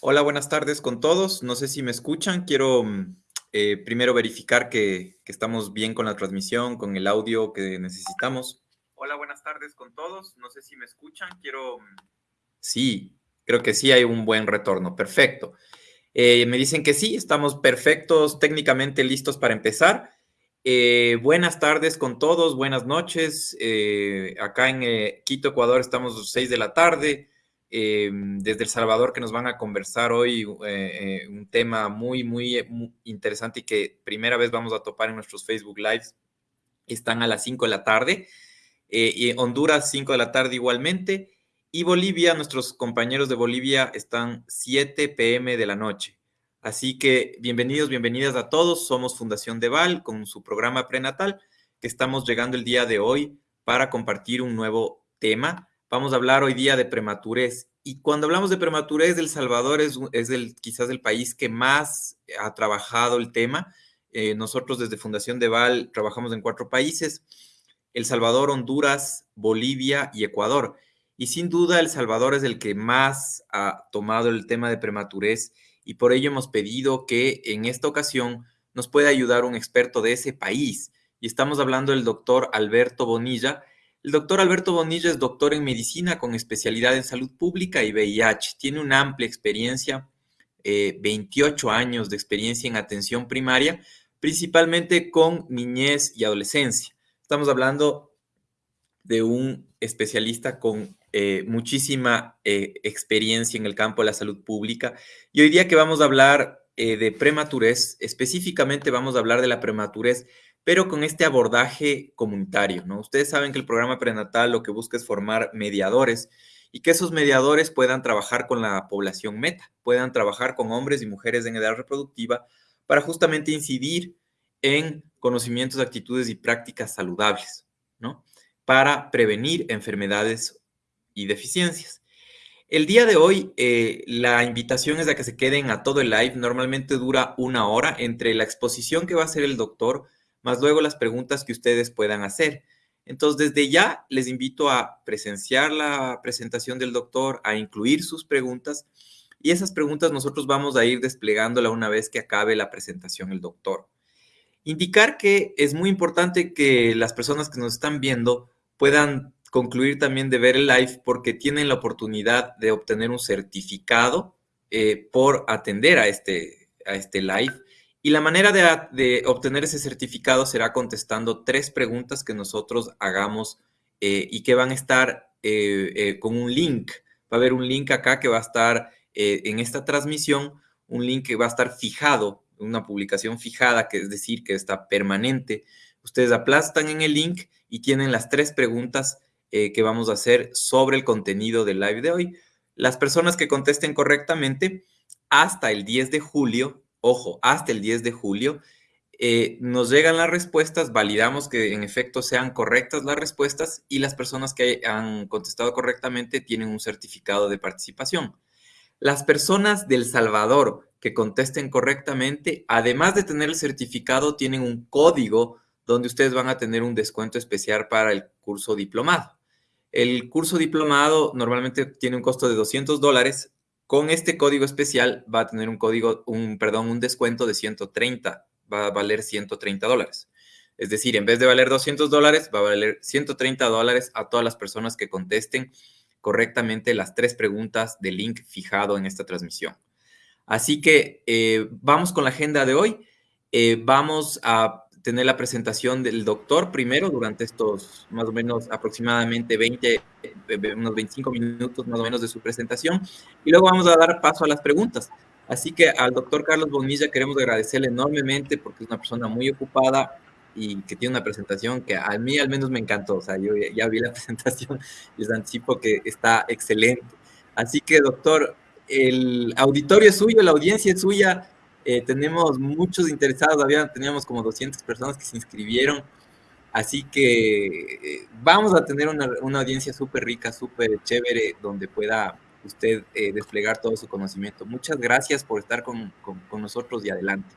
Hola, buenas tardes con todos. No sé si me escuchan. Quiero mm, eh, primero verificar que, que estamos bien con la transmisión, con el audio que necesitamos. Hola, buenas tardes con todos. No sé si me escuchan. Quiero... mm, Sí, creo que sí hay un buen retorno. Perfecto. Eh, me dicen que sí, estamos perfectos, técnicamente listos para empezar. Eh, buenas tardes con todos, buenas noches. Acá en Quito, Ecuador, estamos a las 6 de la tarde. Eh, desde El Salvador, que nos van a conversar hoy eh, eh, un tema muy, muy, muy interesante y que primera vez vamos a topar en nuestros Facebook Lives. Están a las 5 de la tarde. Eh, y Honduras, 5 de la tarde igualmente. Y Bolivia, nuestros compañeros de Bolivia están 7 pm de la noche. Así que bienvenidos, bienvenidas a todos. Somos Fundación Deval con su programa prenatal que estamos llegando el día de hoy para compartir un nuevo tema. Vamos a hablar hoy día de prematurez. Y cuando hablamos de prematurez, El Salvador es, es quizás el país que más ha trabajado el tema. Eh, nosotros desde Fundación Deval trabajamos en cuatro países. El Salvador, Honduras, Bolivia y Ecuador. Y sin duda El Salvador es el que más ha tomado el tema de prematurez y por ello hemos pedido que en esta ocasión nos pueda ayudar un experto de ese país. Y estamos hablando del doctor Alberto Bonilla. El doctor Alberto Bonilla es doctor en medicina con especialidad en salud pública y VIH. Tiene una amplia experiencia, eh, 28 años de experiencia en atención primaria, principalmente con niñez y adolescencia. Estamos hablando de un especialista con eh, muchísima eh, experiencia en el campo de la salud pública. Y hoy día que vamos a hablar eh, de prematurez, específicamente vamos a hablar de la prematurez, pero con este abordaje comunitario, ¿no? Ustedes saben que el programa prenatal lo que busca es formar mediadores y que esos mediadores puedan trabajar con la población meta, puedan trabajar con hombres y mujeres en edad reproductiva para justamente incidir en conocimientos, actitudes y prácticas saludables, ¿no? Para prevenir enfermedades y deficiencias. El día de hoy, eh, la invitación es a que se queden a todo el live. Normalmente dura una hora entre la exposición que va a hacer el doctor, más luego las preguntas que ustedes puedan hacer. Entonces, desde ya les invito a presenciar la presentación del doctor, a incluir sus preguntas y esas preguntas nosotros vamos a ir desplegándola una vez que acabe la presentación el doctor. Indicar que es muy importante que las personas que nos están viendo puedan concluir también de ver el live porque tienen la oportunidad de obtener un certificado eh, por atender a este, a este live. Y la manera de, obtener ese certificado será contestando tres preguntas que nosotros hagamos eh, y que van a estar eh, eh, con un link. Va a haber un link acá que va a estar en esta transmisión, un link que va a estar fijado, una publicación fijada, que es decir, que está permanente. Ustedes aplastan en el link y tienen las tres preguntas que vamos a hacer sobre el contenido del live de hoy. Las personas que contesten correctamente hasta el 10 de julio, ojo, hasta el 10 de julio, eh, nos llegan las respuestas, validamos que en efecto sean correctas las respuestas y las personas que han contestado correctamente tienen un certificado de participación. Las personas del Salvador que contesten correctamente, además de tener el certificado, tienen un código donde ustedes van a tener un descuento especial para el curso diplomado. El curso diplomado normalmente tiene un costo de 200 dólares. Con este código especial va a tener un código, un, perdón, un descuento de 130, va a valer 130 dólares. Es decir, en vez de valer 200 dólares, va a valer 130 dólares a todas las personas que contesten correctamente las tres preguntas del link fijado en esta transmisión. Así que eh, vamos con la agenda de hoy. Eh, vamos a tener la presentación del doctor primero durante estos más o menos aproximadamente 20, unos 25 minutos más o menos de su presentación y luego vamos a dar paso a las preguntas. Así que al doctor Carlos Bonilla queremos agradecerle enormemente porque es una persona muy ocupada y que tiene una presentación que a mí al menos me encantó. O sea, yo ya vi la presentación y les anticipo que está excelente. Así que doctor, el auditorio es suyo, la audiencia es suya eh, tenemos muchos interesados, había, teníamos como 200 personas que se inscribieron, así que eh, vamos a tener una, una audiencia súper rica, súper chévere, donde pueda usted eh, desplegar todo su conocimiento. Muchas gracias por estar con, con, con nosotros y adelante.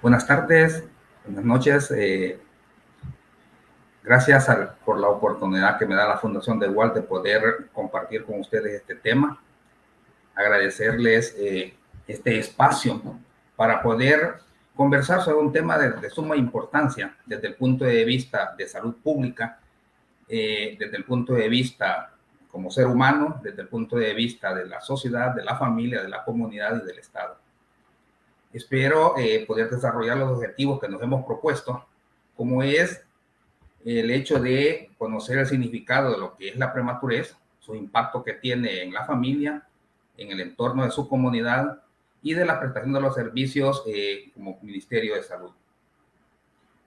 Buenas tardes, Buenas noches. Eh, gracias por la oportunidad que me da la Fundación de Igual de poder compartir con ustedes este tema. Agradecerles eh, este espacio para poder conversar sobre un tema de, suma importancia desde el punto de vista de salud pública, eh, desde el punto de vista como ser humano, desde el punto de vista de la sociedad, de la familia, de la comunidad y del Estado. Espero eh, poder desarrollar los objetivos que nos hemos propuesto, como es el hecho de conocer el significado de lo que es la prematurez, su impacto que tiene en la familia, en el entorno de su comunidad y de la prestación de los servicios eh, como Ministerio de Salud.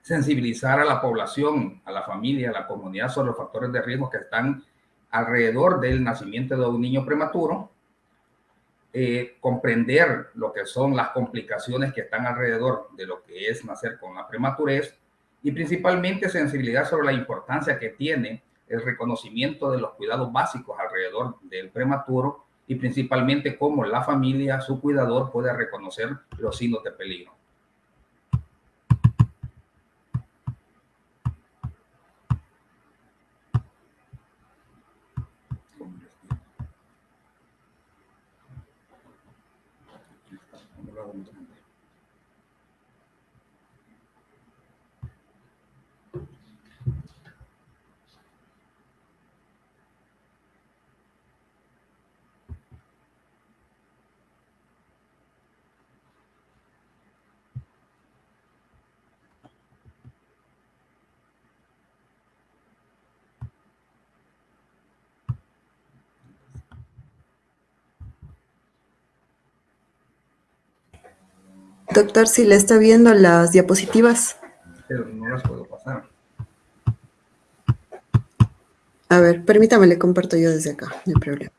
Sensibilizar a la población, a la familia, a la comunidad sobre los factores de riesgo que están alrededor del nacimiento de un niño prematuro, eh, comprender lo que son las complicaciones que están alrededor de lo que es nacer con la prematurez y principalmente sensibilidad sobre la importancia que tiene el reconocimiento de los cuidados básicos alrededor del prematuro y principalmente cómo la familia, su cuidador, puede reconocer los signos de peligro. Doctor, si le está viendo las diapositivas. Pero no las puedo pasar. A ver, permítame, le comparto yo desde acá, no hay problema.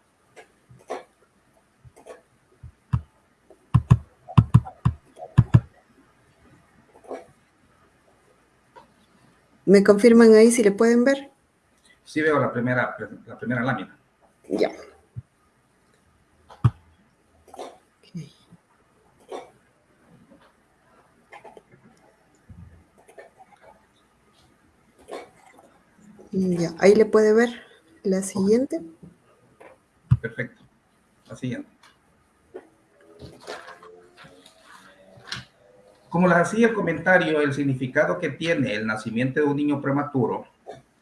¿Me confirman ahí si le pueden ver? Sí veo la primera, la primera lámina. Ya. Ya, ahí le puede ver la siguiente. Perfecto. La siguiente. Como les hacía el comentario, el significado que tiene el nacimiento de un niño prematuro,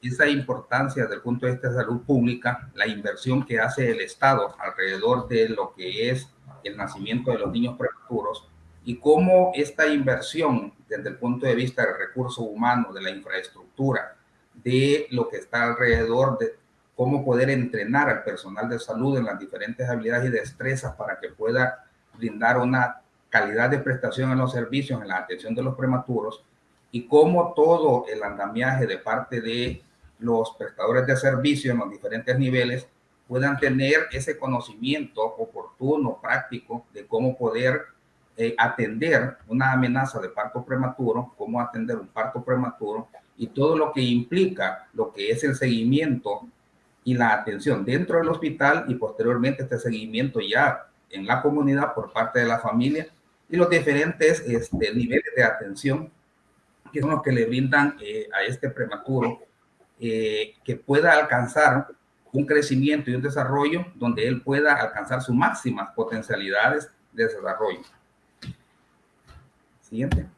esa importancia desde el punto de vista de salud pública, la inversión que hace el Estado alrededor de lo que es el nacimiento de los niños prematuros y cómo esta inversión desde el punto de vista del recurso humano, de la infraestructura, de lo que está alrededor de cómo poder entrenar al personal de salud en las diferentes habilidades y destrezas para que pueda brindar una calidad de prestación en los servicios, en la atención de los prematuros y cómo todo el andamiaje de parte de los prestadores de servicio en los diferentes niveles puedan tener ese conocimiento oportuno, práctico, de cómo poder eh, atender una amenaza de parto prematuro, cómo atender un parto prematuro, y todo lo que implica lo que es el seguimiento y la atención dentro del hospital y posteriormente este seguimiento ya en la comunidad por parte de la familia y los diferentes este, niveles de atención que son los que le brindan eh, a este prematuro eh, que pueda alcanzar un crecimiento y un desarrollo donde él pueda alcanzar sus máximas potencialidades de desarrollo. Siguiente.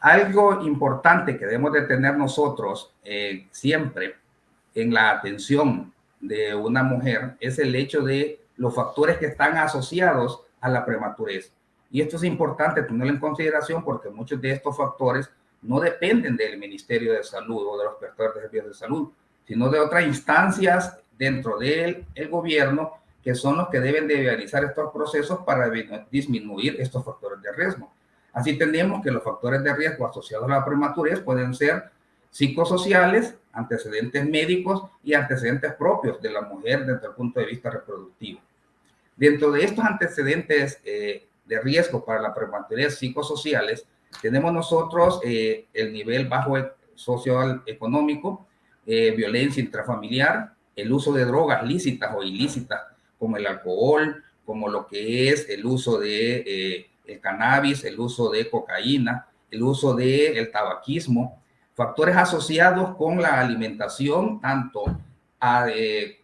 Algo importante que debemos de tener nosotros eh, siempre en la atención de una mujer es el hecho de los factores que están asociados a la prematurez. Y esto es importante tenerlo en consideración porque muchos de estos factores no dependen del Ministerio de Salud o de los prestadores de servicios de salud, sino de otras instancias dentro del el gobierno que son los que deben de realizar estos procesos para disminuir estos factores de riesgo. Así tenemos que los factores de riesgo asociados a la prematurez pueden ser psicosociales, antecedentes médicos y antecedentes propios de la mujer desde el punto de vista reproductivo. Dentro de estos antecedentes eh, de riesgo para la prematurez psicosociales, tenemos nosotros eh, el nivel bajo e-, socioeconómico, eh, violencia intrafamiliar, el uso de drogas lícitas o ilícitas como el alcohol, como lo que es el uso de el cannabis, el uso de cocaína el uso del el tabaquismo, factores asociados con la alimentación, tanto eh,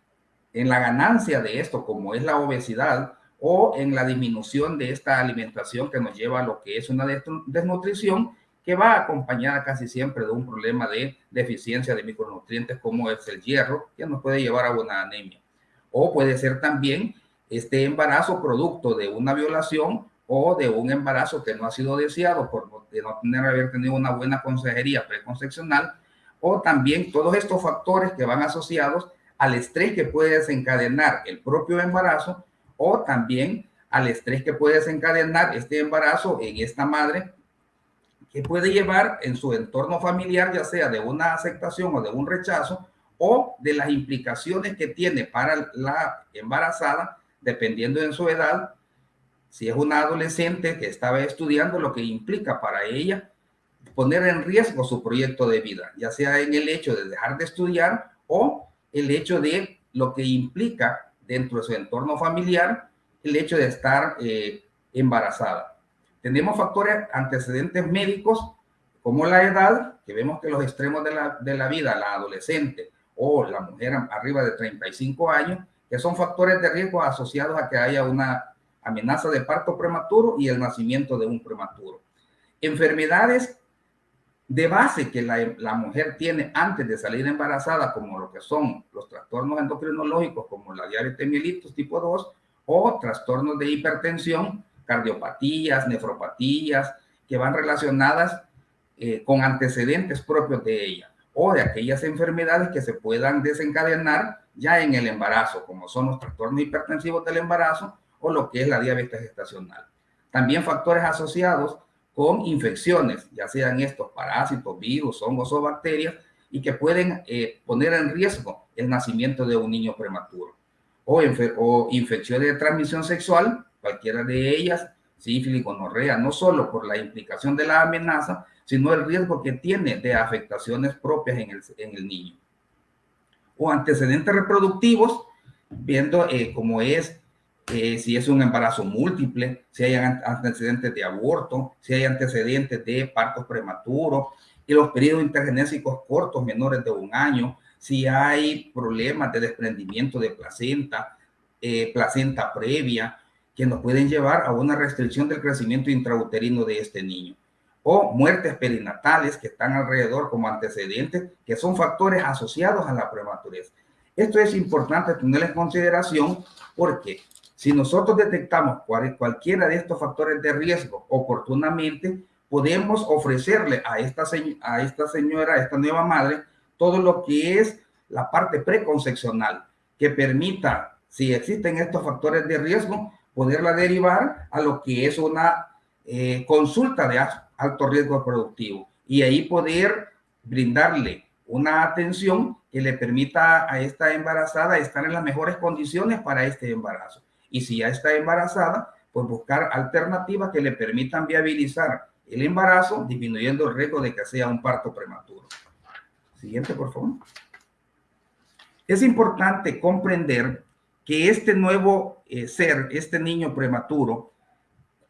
en la ganancia de esto como es la obesidad o en la disminución de esta alimentación que nos lleva a lo que es una desnutrición que va acompañada casi siempre de un problema de deficiencia de micronutrientes como es el hierro, que nos puede llevar a una anemia. O puede ser también este embarazo producto de una violación o de un embarazo que no ha sido deseado por no tener haber tenido una buena consejería preconcepcional, o también todos estos factores que van asociados al estrés que puede desencadenar el propio embarazo o también al estrés que puede desencadenar este embarazo en esta madre que puede llevar en su entorno familiar, ya sea de una aceptación o de un rechazo, o de las implicaciones que tiene para la embarazada, dependiendo de su edad, si es una adolescente que estaba estudiando, lo que implica para ella poner en riesgo su proyecto de vida, ya sea en el hecho de dejar de estudiar o el hecho de lo que implica dentro de su entorno familiar el hecho de estar eh, embarazada. Tenemos factores antecedentes médicos como la edad, que vemos que los extremos de la, de la vida, la adolescente o la mujer arriba de 35 años, que son factores de riesgo asociados a que haya una amenaza de parto prematuro y el nacimiento de un prematuro. Enfermedades de base que la, mujer tiene antes de salir embarazada, como lo que son los trastornos endocrinológicos, como la diabetes mellitus tipo 2, o trastornos de hipertensión, cardiopatías, nefropatías, que van relacionadas eh, con antecedentes propios de ella o de aquellas enfermedades que se puedan desencadenar ya en el embarazo, como son los trastornos hipertensivos del embarazo o lo que es la diabetes gestacional. También factores asociados con infecciones, ya sean estos parásitos, virus, hongos o bacterias, y que pueden eh, poner en riesgo el nacimiento de un niño prematuro. O, o infecciones de transmisión sexual, cualquiera de ellas, sífilis, gonorrea, no solo por la implicación de la amenaza, sino el riesgo que tiene de afectaciones propias en el, en el niño. O antecedentes reproductivos, viendo eh, cómo es, eh, si es un embarazo múltiple, si hay antecedentes de aborto, si hay antecedentes de partos prematuros, y los periodos intergenésicos cortos menores de un año, si hay problemas de desprendimiento de placenta, eh, placenta previa, que nos pueden llevar a una restricción del crecimiento intrauterino de este niño. O muertes perinatales que están alrededor como antecedentes, que son factores asociados a la prematurez. Esto es importante tener en consideración porque si nosotros detectamos cualquiera de estos factores de riesgo oportunamente, podemos ofrecerle a esta, a esta señora, a esta nueva madre, todo lo que es la parte preconcepcional, que permita, si existen estos factores de riesgo, poderla derivar a lo que es una eh, consulta de alto riesgo productivo y ahí poder brindarle una atención que le permita a esta embarazada estar en las mejores condiciones para este embarazo. Y si ya está embarazada, pues buscar alternativas que le permitan viabilizar el embarazo, disminuyendo el riesgo de que sea un parto prematuro. Siguiente, por favor. Es importante comprender que este nuevo eh, ser, este niño prematuro,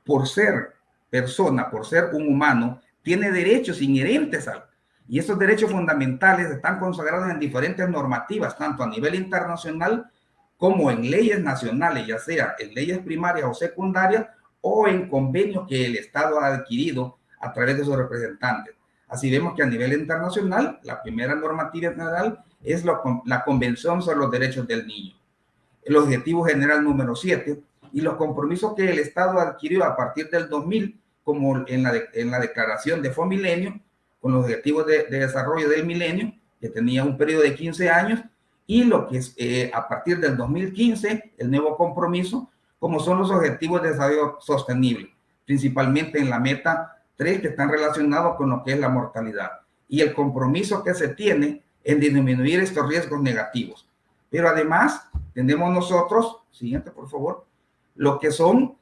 por ser persona, por ser un humano, tiene derechos inherentes al, y esos derechos fundamentales están consagrados en diferentes normativas, tanto a nivel internacional como en leyes nacionales, ya sea en leyes primarias o secundarias o en convenios que el Estado ha adquirido a través de sus representantes. Así vemos que a nivel internacional, la primera normativa general es la Convención sobre los Derechos del Niño el objetivo general número 7 y los compromisos que el Estado adquirió a partir del 2000, como en la, en la declaración de Fue Milenio, con los objetivos de, desarrollo del milenio, que tenía un periodo de 15 años, y lo que es eh, a partir del 2015, el nuevo compromiso, como son los objetivos de desarrollo sostenible, principalmente en la meta 3, que están relacionados con lo que es la mortalidad, y el compromiso que se tiene en disminuir estos riesgos negativos. Pero además, tenemos nosotros, siguiente por favor, lo que son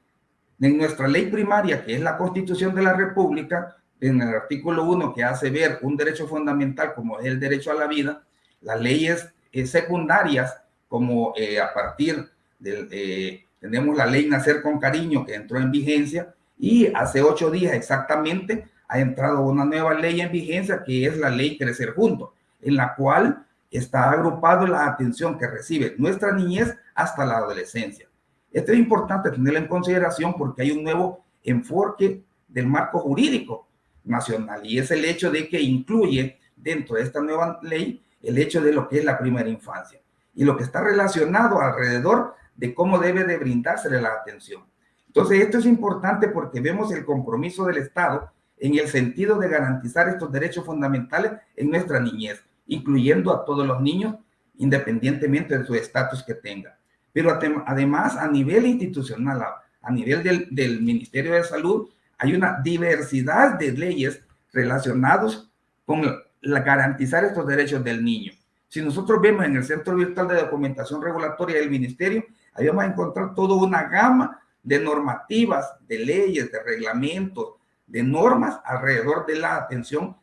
en nuestra ley primaria, que es la Constitución de la República, en el artículo 1 que hace ver un derecho fundamental como es el derecho a la vida, las leyes secundarias como eh, a partir del, eh, tenemos la ley Nacer con Cariño que entró en vigencia y hace ocho días exactamente ha entrado una nueva ley en vigencia que es la ley Crecer Juntos, en la cual está agrupado la atención que recibe nuestra niñez hasta la adolescencia. Esto es importante tenerlo en consideración porque hay un nuevo enfoque del marco jurídico nacional y es el hecho de que incluye dentro de esta nueva ley el hecho de lo que es la primera infancia y lo que está relacionado alrededor de cómo debe de brindársele la atención. Entonces, esto es importante porque vemos el compromiso del Estado en el sentido de garantizar estos derechos fundamentales en nuestra niñez, incluyendo a todos los niños, independientemente de su estatus que tenga. Pero además, a nivel institucional, a, nivel del, del, Ministerio de Salud, hay una diversidad de leyes relacionadas con la, garantizar estos derechos del niño. Si nosotros vemos en el Centro Virtual de Documentación Regulatoria del Ministerio, ahí vamos a encontrar toda una gama de normativas, de leyes, de reglamentos, de normas alrededor de la atención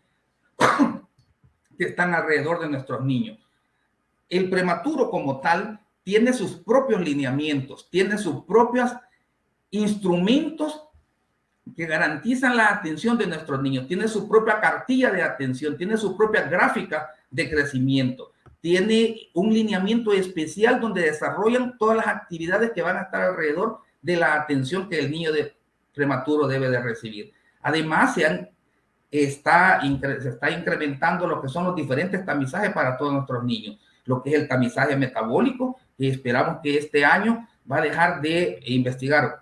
que están alrededor de nuestros niños. El prematuro como tal tiene sus propios lineamientos, tiene sus propios instrumentos que garantizan la atención de nuestros niños, tiene su propia cartilla de atención, tiene su propia gráfica de crecimiento, tiene un lineamiento especial donde desarrollan todas las actividades que van a estar alrededor de la atención que el niño de prematuro debe de recibir. Además, se, está, se está incrementando lo que son los diferentes tamizajes para todos nuestros niños, lo que es el tamizaje metabólico, que esperamos que este año va a dejar de investigar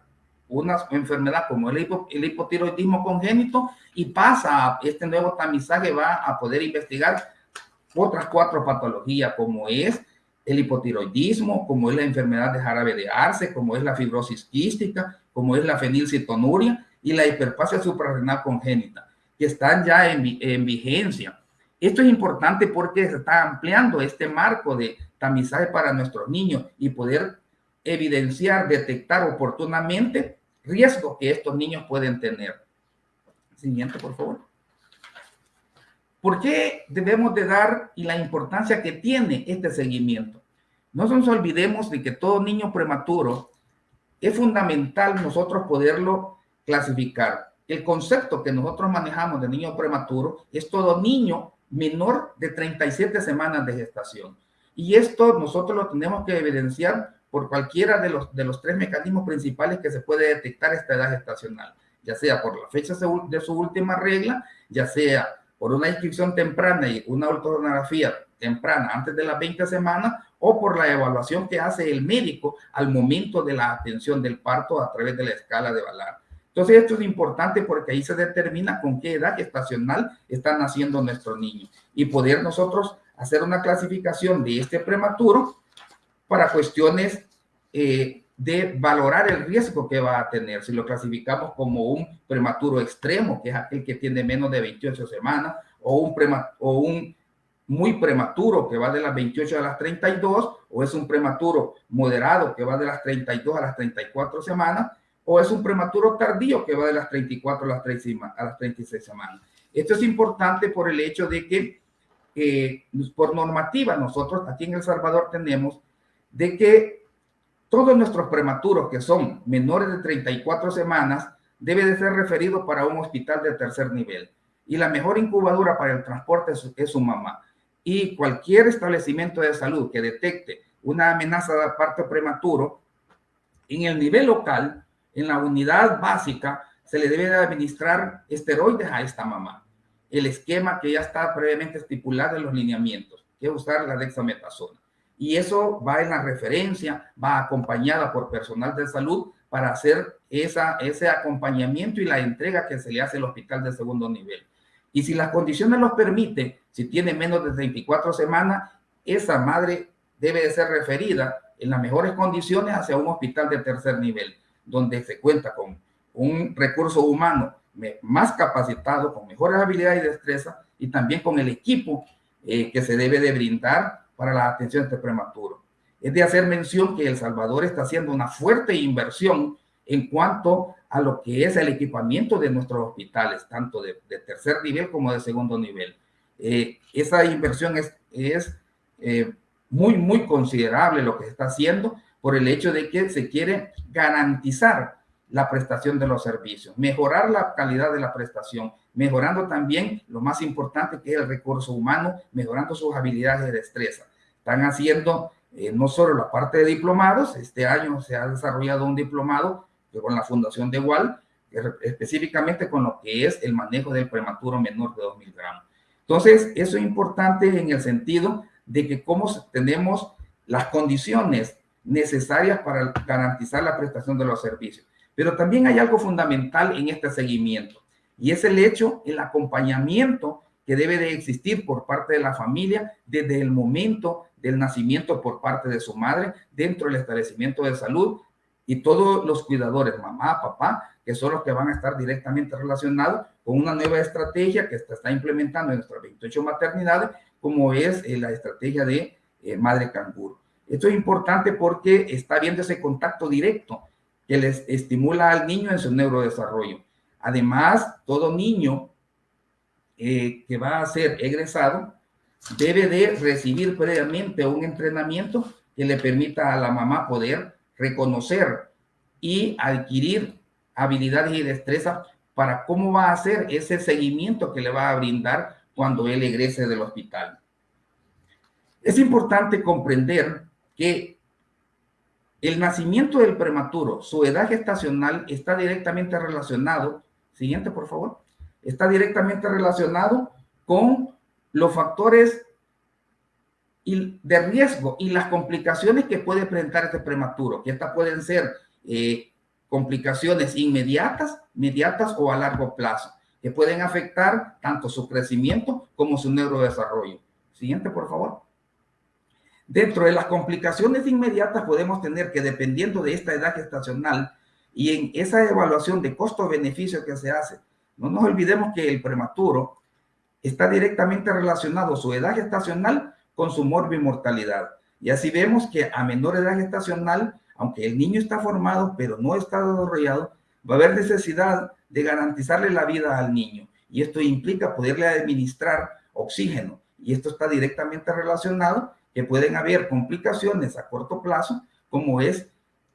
una enfermedad como el, hipotiroidismo congénito y pasa este nuevo tamizaje, va a poder investigar otras cuatro patologías como es el hipotiroidismo, como es la enfermedad de jarabe de arce, como es la fibrosis quística, como es la fenilcetonuria y la hiperplasia suprarrenal congénita, que están ya en, en vigencia. Esto es importante porque se está ampliando este marco de tamizaje para nuestros niños y poder evidenciar, detectar oportunamente riesgos que estos niños pueden tener. Siguiente, por favor. ¿Por qué debemos de dar y la importancia que tiene este seguimiento? No nos olvidemos de que todo niño prematuro es fundamental nosotros poderlo clasificar. El concepto que nosotros manejamos de niño prematuro es todo niño menor de 37 semanas de gestación. Y esto nosotros lo tenemos que evidenciar por cualquiera de los, de los tres mecanismos principales que se puede detectar esta edad gestacional, ya sea por la fecha de su última regla, ya sea por una inscripción temprana y una ultrasonografía temprana antes de las 20 semanas o por la evaluación que hace el médico al momento de la atención del parto a través de la escala de Valar. Entonces esto es importante porque ahí se determina con qué edad estacional están naciendo nuestros niños y poder nosotros hacer una clasificación de este prematuro para cuestiones eh, de valorar el riesgo que va a tener. Si lo clasificamos como un prematuro extremo, que es aquel que tiene menos de 28 semanas, o un, o un muy prematuro que va de las 28 a las 32, o es un prematuro moderado que va de las 32 a las 34 semanas, o es un prematuro tardío que va de las 34 a las, 3, a las 36 semanas. Esto es importante por el hecho de que eh, por normativa nosotros aquí en El Salvador tenemos de que todos nuestros prematuros que son menores de 34 semanas debe de ser referido para un hospital de tercer nivel. Y la mejor incubadora para el transporte es, su mamá. Y cualquier establecimiento de salud que detecte una amenaza de parto prematuro, en el nivel local, en la unidad básica, se le debe de administrar esteroides a esta mamá. El esquema que ya está previamente estipulado en los lineamientos, que es usar la dexametasona y eso va en la referencia, va acompañada por personal de salud para hacer esa, ese acompañamiento y la entrega que se le hace al hospital de segundo nivel. Y si las condiciones los permiten, si tiene menos de 24 semanas, esa madre debe de ser referida en las mejores condiciones hacia un hospital de tercer nivel, donde se cuenta con un recurso humano más capacitado, con mejores habilidades y destreza, y también con el equipo eh, que se debe de brindar para la atención este prematuro. Es de hacer mención que El Salvador está haciendo una fuerte inversión en cuanto a lo que es el equipamiento de nuestros hospitales, tanto de, tercer nivel como de segundo nivel. Eh, esa inversión es, es eh, muy, muy considerable lo que se está haciendo por el hecho de que se quiere garantizar la prestación de los servicios, mejorar la calidad de la prestación, mejorando también lo más importante que es el recurso humano, mejorando sus habilidades de destreza. Están haciendo eh, no solo la parte de diplomados, este año se ha desarrollado un diplomado con la Fundación de Igual, específicamente con lo que es el manejo del prematuro menor de 2.000 gramos. Entonces, eso es importante en el sentido de que cómo tenemos las condiciones necesarias para garantizar la prestación de los servicios. Pero también hay algo fundamental en este seguimiento y es el hecho, el acompañamiento que debe de existir por parte de la familia desde el momento del nacimiento por parte de su madre dentro del establecimiento de salud y todos los cuidadores, mamá, papá, que son los que van a estar directamente relacionados con una nueva estrategia que se está implementando en nuestras 28 maternidades, como es eh, la estrategia de eh, madre canguro. Esto es importante porque está viendo ese contacto directo que les estimula al niño en su neurodesarrollo. Además, todo niño eh, que va a ser egresado debe de recibir previamente un entrenamiento que le permita a la mamá poder reconocer y adquirir habilidades y destrezas para cómo va a hacer ese seguimiento que le va a brindar cuando él egrese del hospital. Es importante comprender que el nacimiento del prematuro, su edad gestacional está directamente relacionado, siguiente por favor, está directamente relacionado con los factores de riesgo y las complicaciones que puede presentar este prematuro, que estas pueden ser eh, complicaciones inmediatas, inmediatas o a largo plazo, que pueden afectar tanto su crecimiento como su neurodesarrollo. Siguiente, por favor. Dentro de las complicaciones inmediatas podemos tener que dependiendo de esta edad gestacional y en esa evaluación de costo-beneficio que se hace, no nos olvidemos que el prematuro está directamente relacionado su edad gestacional con su morbimortalidad. Y así vemos que a menor edad gestacional, aunque el niño está formado pero no está desarrollado, va a haber necesidad de garantizarle la vida al niño. Y esto implica poderle administrar oxígeno. Y esto está directamente relacionado que pueden haber complicaciones a corto plazo, como es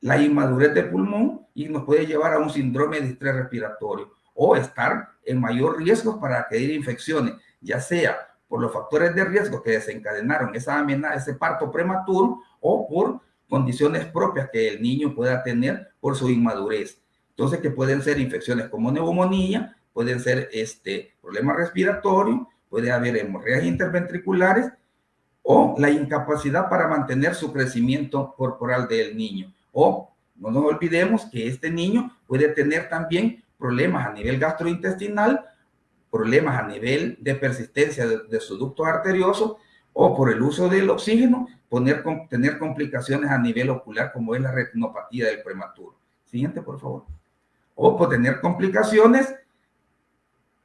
la inmadurez del pulmón y nos puede llevar a un síndrome de estrés respiratorio o estar en mayor riesgo para adquirir infecciones, ya sea por los factores de riesgo que desencadenaron esa amenaza, ese parto prematuro o por condiciones propias que el niño pueda tener por su inmadurez. Entonces, que pueden ser infecciones como neumonía, pueden ser este, problemas respiratorios, puede haber hemorragias interventriculares o la incapacidad para mantener su crecimiento corporal del niño. O no nos olvidemos que este niño puede tener también problemas a nivel gastrointestinal, problemas a nivel de persistencia de, su ducto arterioso o por el uso del oxígeno, tener complicaciones a nivel ocular como es la retinopatía del prematuro. Siguiente, por favor. O por tener complicaciones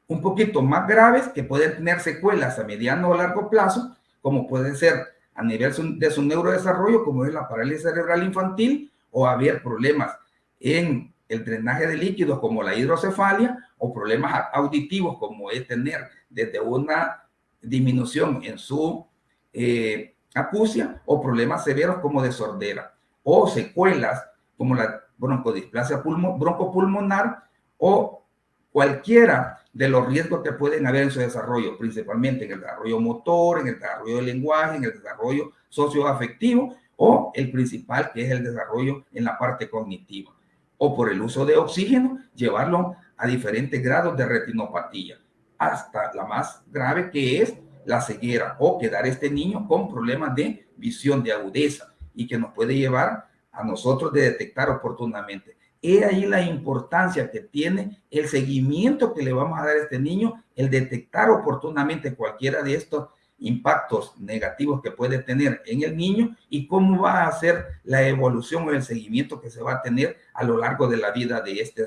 un poquito más graves que pueden tener secuelas a mediano o largo plazo, como puede ser a nivel de su neurodesarrollo, como es la parálisis cerebral infantil, o haber problemas en el drenaje de líquidos como la hidrocefalia, o problemas auditivos como es tener desde una disminución en su eh, acusia, o problemas severos como de sordera, o secuelas como la broncodisplasia broncopulmonar, o cualquiera de los riesgos que pueden haber en su desarrollo, principalmente en el desarrollo motor, en el desarrollo del lenguaje, en el desarrollo socioafectivo o el principal que es el desarrollo en la parte cognitiva. O por el uso de oxígeno, llevarlo a diferentes grados de retinopatía, hasta la más grave que es la ceguera o quedar este niño con problemas de visión de agudeza y que nos puede llevar a nosotros de detectar oportunamente. He ahí la importancia que tiene el seguimiento que le vamos a dar a este niño, el detectar oportunamente cualquiera de estos impactos negativos que puede tener en el niño y cómo va a ser la evolución o el seguimiento que se va a tener a lo largo de la vida de este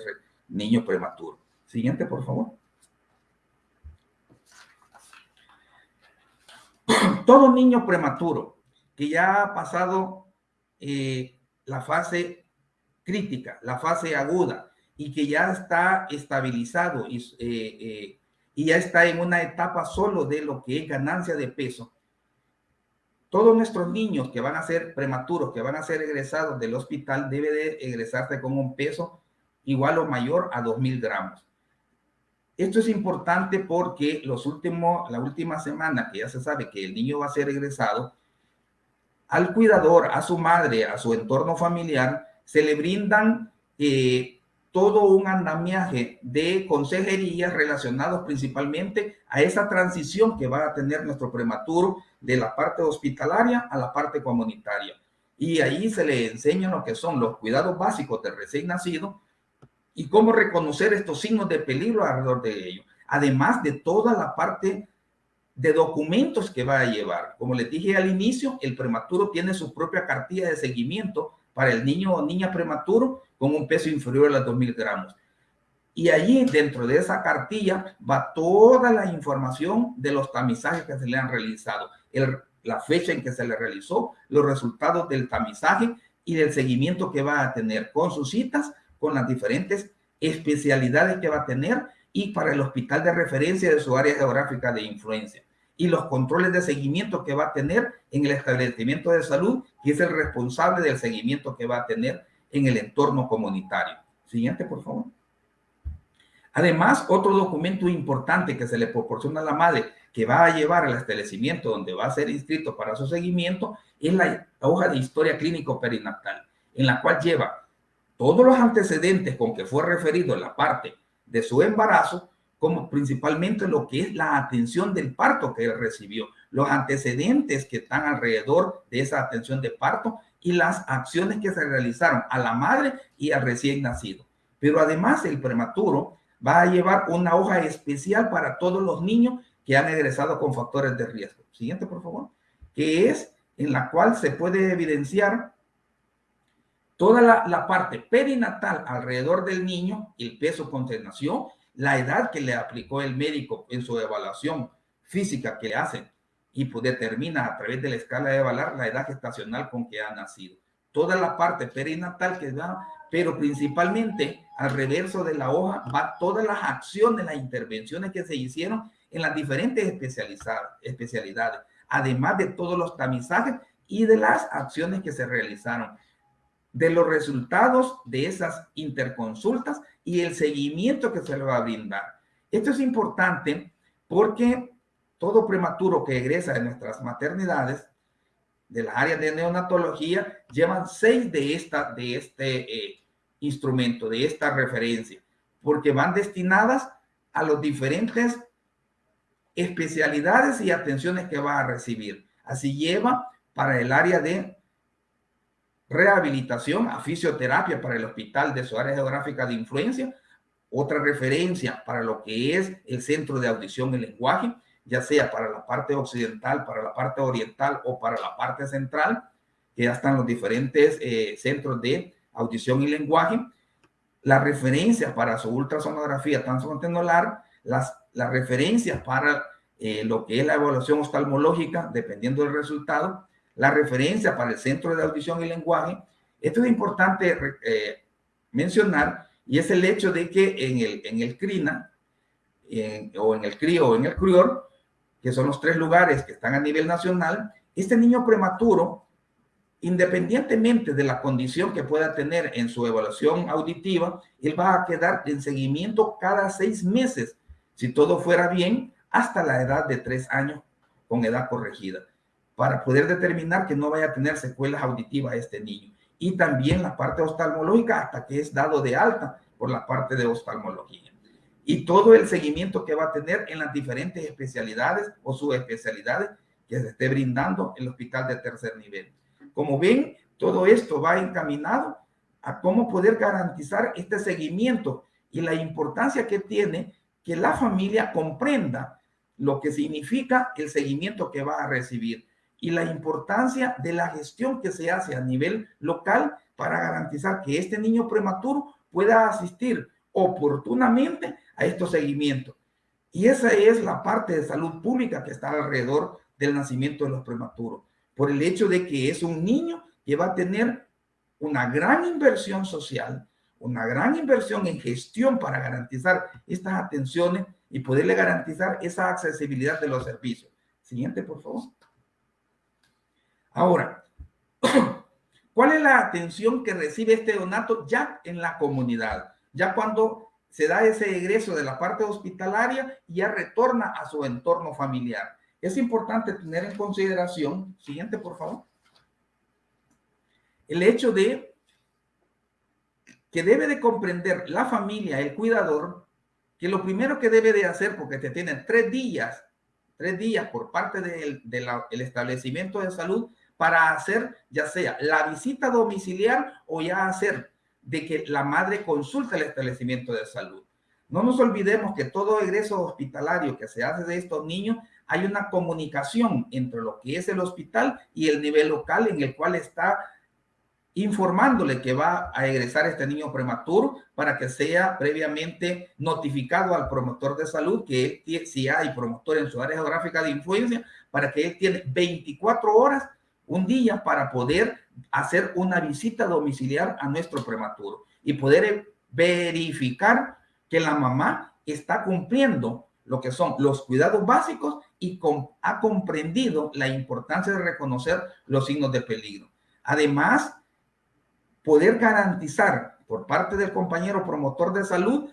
niño prematuro. Siguiente, por favor. Todo niño prematuro que ya ha pasado eh, la fase crítica, la fase aguda, y que ya está estabilizado y, eh, eh, y ya está en una etapa solo de lo que es ganancia de peso, todos nuestros niños que van a ser prematuros, que van a ser egresados del hospital, debe de egresarse con un peso igual o mayor a 2.000 gramos. Esto es importante porque los últimos, la última semana que ya se sabe que el niño va a ser egresado, al cuidador, a su madre, a su entorno familiar, se le brindan eh, todo un andamiaje de consejerías relacionados principalmente a esa transición que va a tener nuestro prematuro de la parte hospitalaria a la parte comunitaria. Y ahí se le enseña lo que son los cuidados básicos del recién nacido, y cómo reconocer estos signos de peligro alrededor de ellos. Además de toda la parte de documentos que va a llevar. Como les dije al inicio, el prematuro tiene su propia cartilla de seguimiento para el niño o niña prematuro con un peso inferior a los 2000 gramos. Y allí, dentro de esa cartilla, va toda la información de los tamizajes que se le han realizado, la fecha en que se le realizó, los resultados del tamizaje y del seguimiento que va a tener con sus citas con las diferentes especialidades que va a tener y para el hospital de referencia de su área geográfica de influencia y los controles de seguimiento que va a tener en el establecimiento de salud, que es el responsable del seguimiento que va a tener en el entorno comunitario. Siguiente, por favor. Además, otro documento importante que se le proporciona a la madre que va a llevar al establecimiento donde va a ser inscrito para su seguimiento es la hoja de historia clínico perinatal, en la cual lleva todos los antecedentes con que fue referido la parte de su embarazo, como principalmente lo que es la atención del parto que él recibió, los antecedentes que están alrededor de esa atención de parto y las acciones que se realizaron a la madre y al recién nacido. Pero además el prematuro va a llevar una hoja especial para todos los niños que han egresado con factores de riesgo. Siguiente, por favor. Que es en la cual se puede evidenciar toda la, parte perinatal alrededor del niño, el peso con la edad que le aplicó el médico en su evaluación física que le hacen y pues determina a través de la escala de evaluar la edad gestacional con que ha nacido. Toda la parte perinatal que da, pero principalmente al reverso de la hoja va todas las acciones, las intervenciones que se hicieron en las diferentes especialidades, además de todos los tamizajes y de las acciones que se realizaron de los resultados de esas interconsultas y el seguimiento que se le va a brindar. Esto es importante porque todo prematuro que egresa de nuestras maternidades, de las áreas de neonatología, llevan seis de, esta, de este eh, instrumento, de esta referencia, porque van destinadas a los diferentes especialidades y atenciones que va a recibir. Así lleva para el área de rehabilitación a fisioterapia para el hospital de su área geográfica de influencia, otra referencia para lo que es el centro de audición y lenguaje, ya sea para la parte occidental, para la parte oriental o para la parte central, que ya están los diferentes eh, centros de audición y lenguaje, la referencia para su ultrasonografía transfrontenular, las, las referencias para eh, lo que es la evaluación oftalmológica, dependiendo del resultado, la referencia para el Centro de Audición y Lenguaje. Esto es importante eh, mencionar y es el hecho de que en el, en el CRINA o en el CRIO o en el CRIOR, que son los tres lugares que están a nivel nacional, este niño prematuro, independientemente de la condición que pueda tener en su evaluación auditiva, él va a quedar en seguimiento cada seis meses, si todo fuera bien, hasta la edad de tres años con edad corregida para poder determinar que no vaya a tener secuelas auditivas este niño. Y también la parte oftalmológica hasta que es dado de alta por la parte de oftalmología. Y todo el seguimiento que va a tener en las diferentes especialidades o subespecialidades que se esté brindando el hospital de tercer nivel. Como ven, todo esto va encaminado a cómo poder garantizar este seguimiento y la importancia que tiene que la familia comprenda lo que significa el seguimiento que va a recibir y la importancia de la gestión que se hace a nivel local para garantizar que este niño prematuro pueda asistir oportunamente a estos seguimientos. Y esa es la parte de salud pública que está alrededor del nacimiento de los prematuros, por el hecho de que es un niño que va a tener una gran inversión social, una gran inversión en gestión para garantizar estas atenciones y poderle garantizar esa accesibilidad de los servicios. Siguiente, por favor. Ahora, ¿cuál es la atención que recibe este donato ya en la comunidad? Ya cuando se da ese egreso de la parte hospitalaria y ya retorna a su entorno familiar. Es importante tener en consideración, siguiente por favor, el hecho de que debe de comprender la familia, el cuidador, que lo primero que debe de hacer, porque te tienen tres días, tres días por parte del establecimiento de salud para hacer ya sea la visita domiciliar o ya hacer de que la madre consulte el establecimiento de salud. No nos olvidemos que todo egreso hospitalario que se hace de estos niños, hay una comunicación entre lo que es el hospital y el nivel local en el cual está informándole que va a egresar este niño prematuro para que sea previamente notificado al promotor de salud que él, si hay promotor en su área geográfica de influencia, para que él tiene 24 horas, un día para poder hacer una visita domiciliar a nuestro prematuro y poder verificar que la mamá está cumpliendo lo que son los cuidados básicos y ha comprendido la importancia de reconocer los signos de peligro. Además, poder garantizar por parte del compañero promotor de salud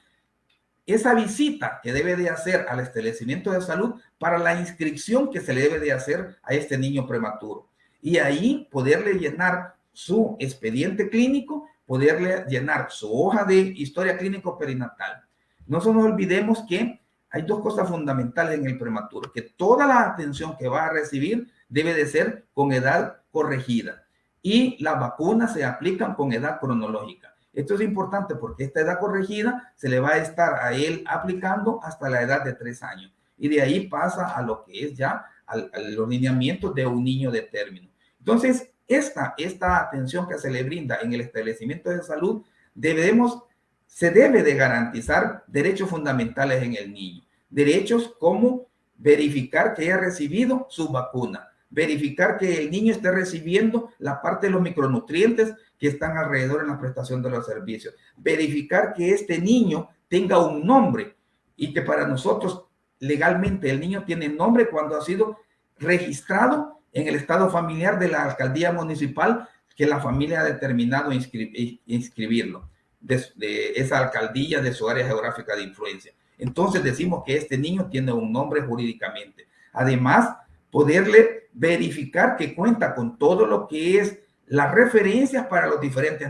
esa visita que debe de hacer al establecimiento de salud para la inscripción que se le debe de hacer a este niño prematuro. Y ahí poderle llenar su expediente clínico, poderle llenar su hoja de historia clínico perinatal. No nos olvidemos que hay dos cosas fundamentales en el prematuro, que toda la atención que va a recibir debe de ser con edad corregida y las vacunas se aplican con edad cronológica. Esto es importante porque esta edad corregida se le va a estar a él aplicando hasta la edad de tres años. Y de ahí pasa a lo que es ya al, a los lineamientos de un niño de término. Entonces, esta, esta atención que se le brinda en el establecimiento de salud, debemos, se debe de garantizar derechos fundamentales en el niño. Derechos como verificar que haya recibido su vacuna, verificar que el niño esté recibiendo la parte de los micronutrientes que están alrededor en la prestación de los servicios, verificar que este niño tenga un nombre y que para nosotros legalmente el niño tiene nombre cuando ha sido registrado en el estado familiar de la alcaldía municipal que la familia ha determinado inscribirlo de, esa alcaldía de su área geográfica de influencia. Entonces decimos que este niño tiene un nombre jurídicamente. Además, poderle verificar que cuenta con todo lo que es las referencias para los diferentes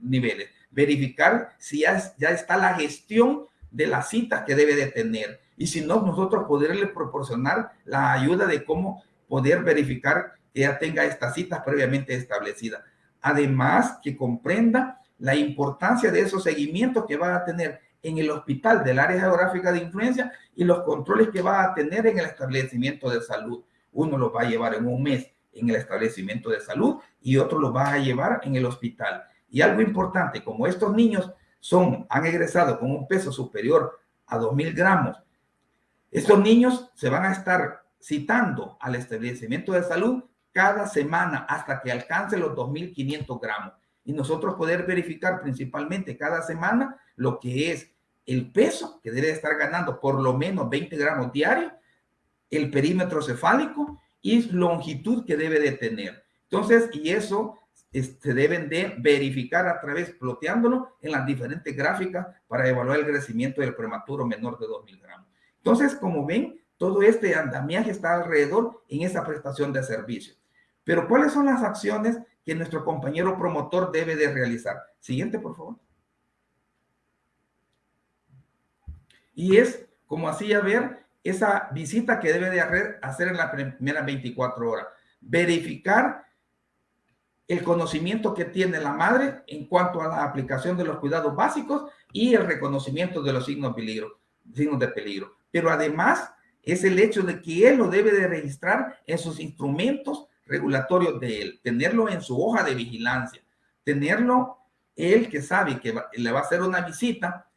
niveles, verificar si ya, ya está la gestión de las citas que debe de tener y si no, nosotros poderle proporcionar la ayuda de cómo poder verificar que ya tenga estas citas previamente establecidas. Además, que comprenda la importancia de esos seguimientos que va a tener en el hospital del área geográfica de influencia y los controles que va a tener en el establecimiento de salud. Uno lo va a llevar en un mes en el establecimiento de salud y otro lo va a llevar en el hospital. Y algo importante, como estos niños son, han egresado con un peso superior a 2.000 gramos, estos niños se van a estar citando al establecimiento de salud cada semana hasta que alcance los 2.500 gramos. Y nosotros poder verificar principalmente cada semana lo que es el peso que debe estar ganando por lo menos 20 gramos diarios, el perímetro cefálico y longitud que debe de tener. Entonces, y eso se este, deben de verificar a través, ploteándolo en las diferentes gráficas para evaluar el crecimiento del prematuro menor de 2.000 gramos. Entonces, como ven, todo este andamiaje está alrededor en esa prestación de servicio. Pero, ¿cuáles son las acciones que nuestro compañero promotor debe de realizar? Siguiente, por favor. Y es, como hacía ver, esa visita que debe de hacer en la primera 24 horas. Verificar el conocimiento que tiene la madre en cuanto a la aplicación de los cuidados básicos y el reconocimiento de los signos, peligro, signos de peligro. Pero además es el hecho de que él lo debe de registrar en sus instrumentos regulatorios de él, tenerlo en su hoja de vigilancia, tenerlo él que sabe que le va a hacer una visita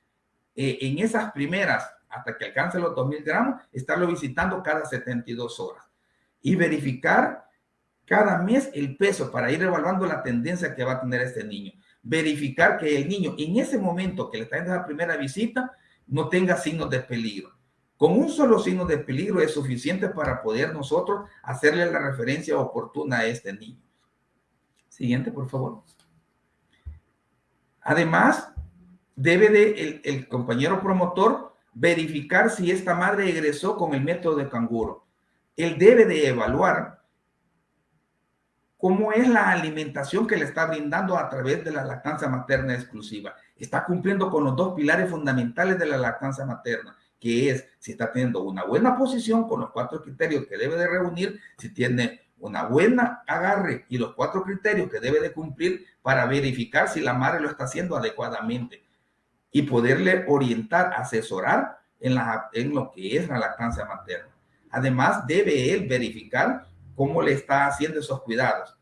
eh, en esas primeras, hasta que alcance los 2000 gramos, estarlo visitando cada 72 horas y verificar cada mes el peso para ir evaluando la tendencia que va a tener este niño. Verificar que el niño en ese momento que le está dando la primera visita no tenga signos de peligro. Con un solo signo de peligro es suficiente para poder nosotros hacerle la referencia oportuna a este niño. Siguiente, por favor. Además, debe de el, compañero promotor verificar si esta madre egresó con el método de canguro. Él debe de evaluar cómo es la alimentación que le está brindando a través de la lactancia materna exclusiva. Está cumpliendo con los dos pilares fundamentales de la lactancia materna, que es si está teniendo una buena posición con los cuatro criterios que debe de reunir, si tiene una buena agarre y los cuatro criterios que debe de cumplir para verificar si la madre lo está haciendo adecuadamente y poderle orientar, asesorar en, lo que es la lactancia materna. Además, debe él verificar cómo le está haciendo esos cuidados.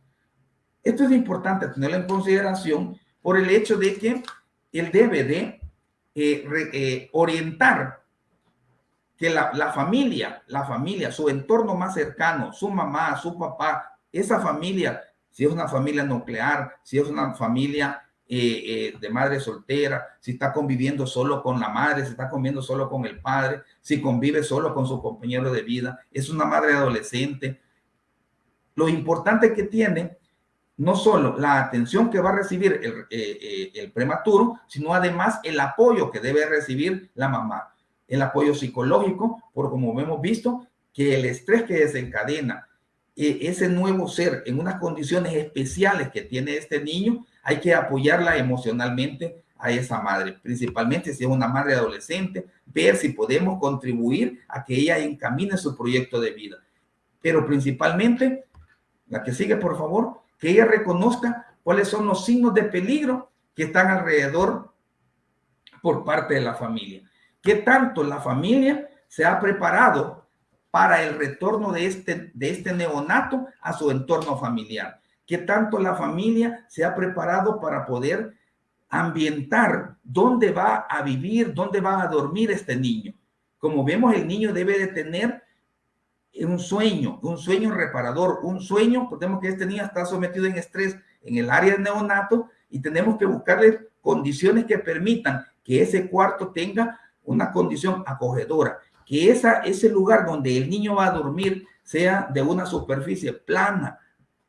Esto es importante tenerlo en consideración por el hecho de que él debe de eh, eh, orientar que la, la, familia, la familia, su entorno más cercano, su mamá, su papá, esa familia, si es una familia nuclear, si es una familia eh, de madre soltera, si está conviviendo solo con la madre, si está conviviendo solo con el padre, si convive solo con su compañero de vida, es una madre adolescente, lo importante que tiene no solo la atención que va a recibir el, eh, eh, prematuro, sino además el apoyo que debe recibir la mamá. El apoyo psicológico, por como hemos visto, que el estrés que desencadena eh, ese nuevo ser en unas condiciones especiales que tiene este niño, hay que apoyarla emocionalmente a esa madre, principalmente si es una madre adolescente, ver si podemos contribuir a que ella encamine su proyecto de vida. Pero principalmente la que sigue, por favor, que ella reconozca cuáles son los signos de peligro que están alrededor por parte de la familia. ¿Qué tanto la familia se ha preparado para el retorno de este, de este neonato a su entorno familiar? ¿Qué tanto la familia se ha preparado para poder ambientar dónde va a vivir, dónde va a dormir este niño? Como vemos, el niño debe de tener un sueño, un sueño reparador, un sueño, podemos que este niño está sometido en estrés en el área de neonato y tenemos que buscarle condiciones que permitan que ese cuarto tenga una condición acogedora, que esa, ese lugar donde el niño va a dormir sea de una superficie plana,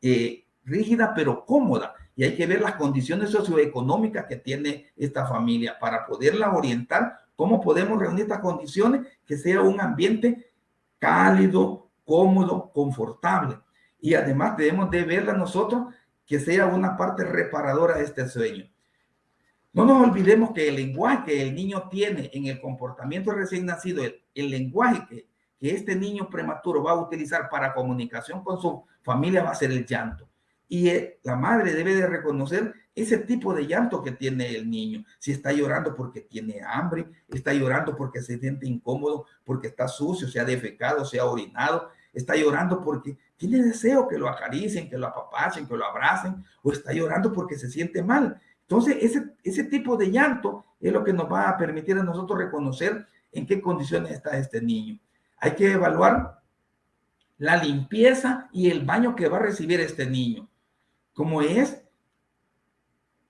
eh, rígida, pero cómoda. Y hay que ver las condiciones socioeconómicas que tiene esta familia para poderla orientar cómo podemos reunir estas condiciones que sea un ambiente cálido, cómodo, confortable. Y además debemos de verla nosotros que sea una parte reparadora de este sueño. No nos olvidemos que el lenguaje que el niño tiene en el comportamiento recién nacido, el, lenguaje que, este niño prematuro va a utilizar para comunicación con su familia va a ser el llanto. Y eh, la madre debe de reconocer ese tipo de llanto que tiene el niño. Si está llorando porque tiene hambre, está llorando porque se siente incómodo, porque está sucio, se ha defecado, se ha orinado, está llorando porque tiene deseo que lo acaricien, que lo apapachen, que lo abracen, o está llorando porque se siente mal. Entonces, ese, ese tipo de llanto es lo que nos va a permitir a nosotros reconocer en qué condiciones está este niño. Hay que evaluar la limpieza y el baño que va a recibir este niño. Como es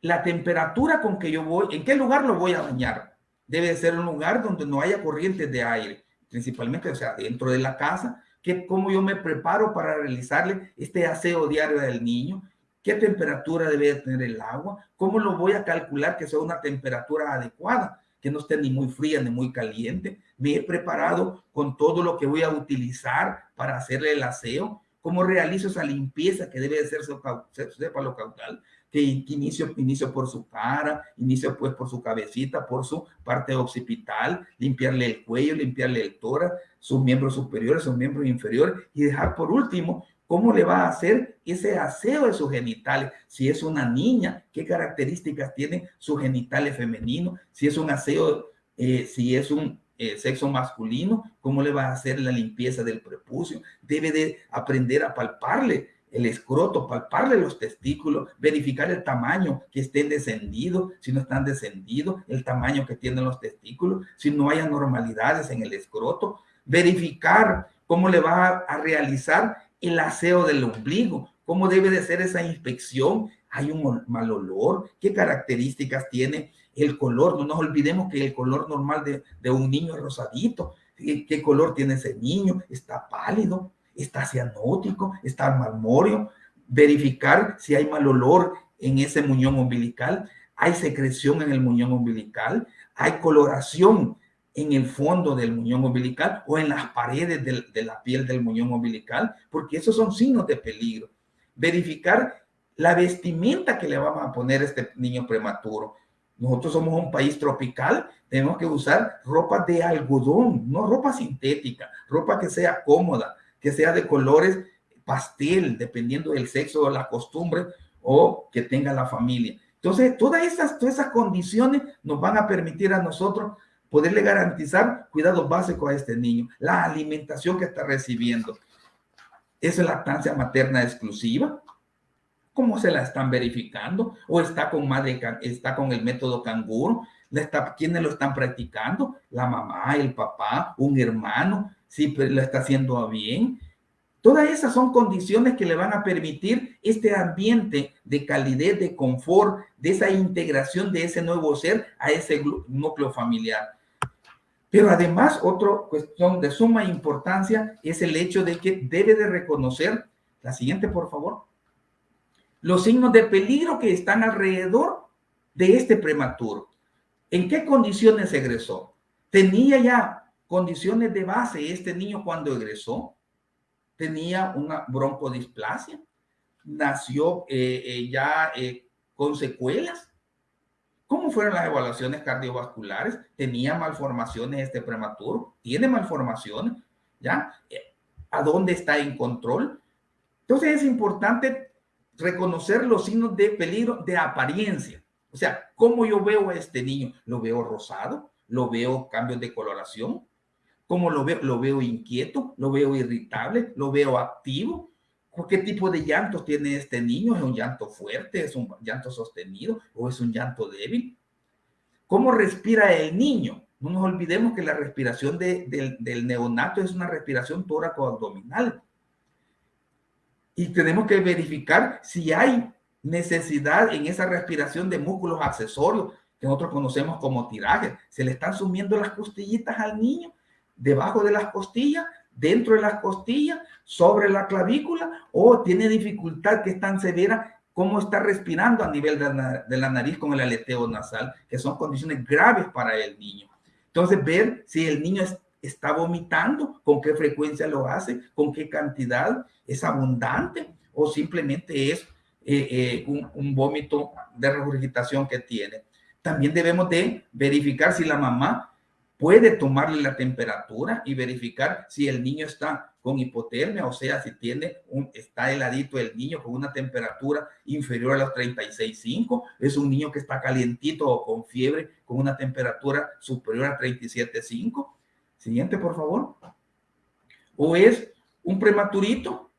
la temperatura con que yo voy, en qué lugar lo voy a bañar. Debe ser un lugar donde no haya corrientes de aire, principalmente, o sea, dentro de la casa, que cómo yo me preparo para realizarle este aseo diario del niño, qué temperatura debe tener el agua, cómo lo voy a calcular que sea una temperatura adecuada, que no esté ni muy fría ni muy caliente. Me he preparado con todo lo que voy a utilizar para hacerle el aseo, cómo realizo esa limpieza que debe de ser lo caudal, que inicio, inicio por su cara, inicio pues por su cabecita, por su parte occipital, limpiarle el cuello, limpiarle el tórax, sus miembros superiores, sus miembros inferiores y dejar por último cómo le va a hacer ese aseo de sus genitales. Si es una niña, qué características tiene su genitales femenino, si es un aseo, eh, si es un eh, sexo masculino, cómo le va a hacer la limpieza del prepucio. Debe de aprender a palparle el escroto, palparle los testículos, verificar el tamaño que estén descendidos, si no están descendidos, el tamaño que tienen los testículos, si no hay anormalidades en el escroto, verificar cómo le va a realizar el aseo del ombligo, cómo debe de ser esa inspección, hay un mal olor, qué características tiene el color, no nos olvidemos que el color normal de, un niño es rosadito, ¿Qué, color tiene ese niño, está pálido, está cianótico, está marmóreo, verificar si hay mal olor en ese muñón umbilical. hay secreción en el muñón umbilical, hay coloración en el fondo del muñón umbilical o en las paredes de, la piel del muñón umbilical, porque esos son signos de peligro. Verificar la vestimenta que le vamos a poner a este niño prematuro. Nosotros somos un país tropical, tenemos que usar ropa de algodón, no ropa sintética, ropa que sea cómoda, que sea de colores pastel, dependiendo del sexo o la costumbre o que tenga la familia. Entonces, todas esas, todas esas condiciones nos van a permitir a nosotros poderle garantizar cuidados básicos a este niño, la alimentación que está recibiendo. ¿Es lactancia materna exclusiva? ¿Cómo se la están verificando? ¿O está con madre, está con el método canguro? Está, ¿Quiénes lo están practicando? ¿La mamá, el papá, un hermano? ¿Sí lo está haciendo bien? Todas esas son condiciones que le van a permitir este ambiente de calidez, de confort, de esa integración de ese nuevo ser a ese núcleo familiar. Pero además, otra cuestión de suma importancia es el hecho de que debe de reconocer, la siguiente por favor, los signos de peligro que están alrededor de este prematuro. ¿En qué condiciones egresó? ¿Tenía ya condiciones de base este niño cuando egresó? ¿Tenía una broncodisplasia? ¿Nació eh, eh, ya eh, con secuelas? ¿Cómo fueron las evaluaciones cardiovasculares? ¿Tenía malformaciones este prematuro? ¿Tiene malformaciones? ¿Ya? ¿A dónde está en control? Entonces es importante reconocer los signos de peligro de apariencia. O sea, ¿cómo yo veo a este niño? ¿Lo veo rosado? ¿Lo veo cambios de coloración? ¿Cómo lo veo? ¿Lo veo inquieto? ¿Lo veo irritable? ¿Lo veo activo? ¿Qué tipo de llantos tiene este niño? ¿Es un llanto fuerte? ¿Es un llanto sostenido? ¿O es un llanto débil? ¿Cómo respira el niño? No nos olvidemos que la respiración del neonato es una respiración tóraco-abdominal. Y tenemos que verificar si hay necesidad en esa respiración de músculos accesorios que nosotros conocemos como tirajes. Se le están sumiendo las costillitas al niño, debajo de las costillas, dentro de las costillas, sobre la clavícula, o tiene dificultad que es tan severa como está respirando a nivel de la, nariz con el aleteo nasal, que son condiciones graves para el niño. Entonces, ver si el niño está vomitando, con qué frecuencia lo hace, con qué cantidad, es abundante o simplemente es eh, eh, un, un vómito de regurgitación que tiene. También debemos de verificar si la mamá puede tomarle la temperatura y verificar si el niño está con hipotermia, o sea, si tiene un, está heladito el niño con una temperatura inferior a los 36.5, es un niño que está calientito o con fiebre con una temperatura superior a 37.5. Siguiente, por favor. O es un prematurito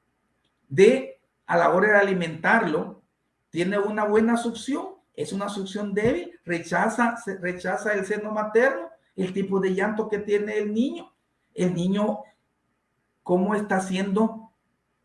de, a la hora de alimentarlo, tiene una buena succión, es una succión débil, rechaza, rechaza el seno materno, el tipo de llanto que tiene el niño. El niño, cómo está haciendo,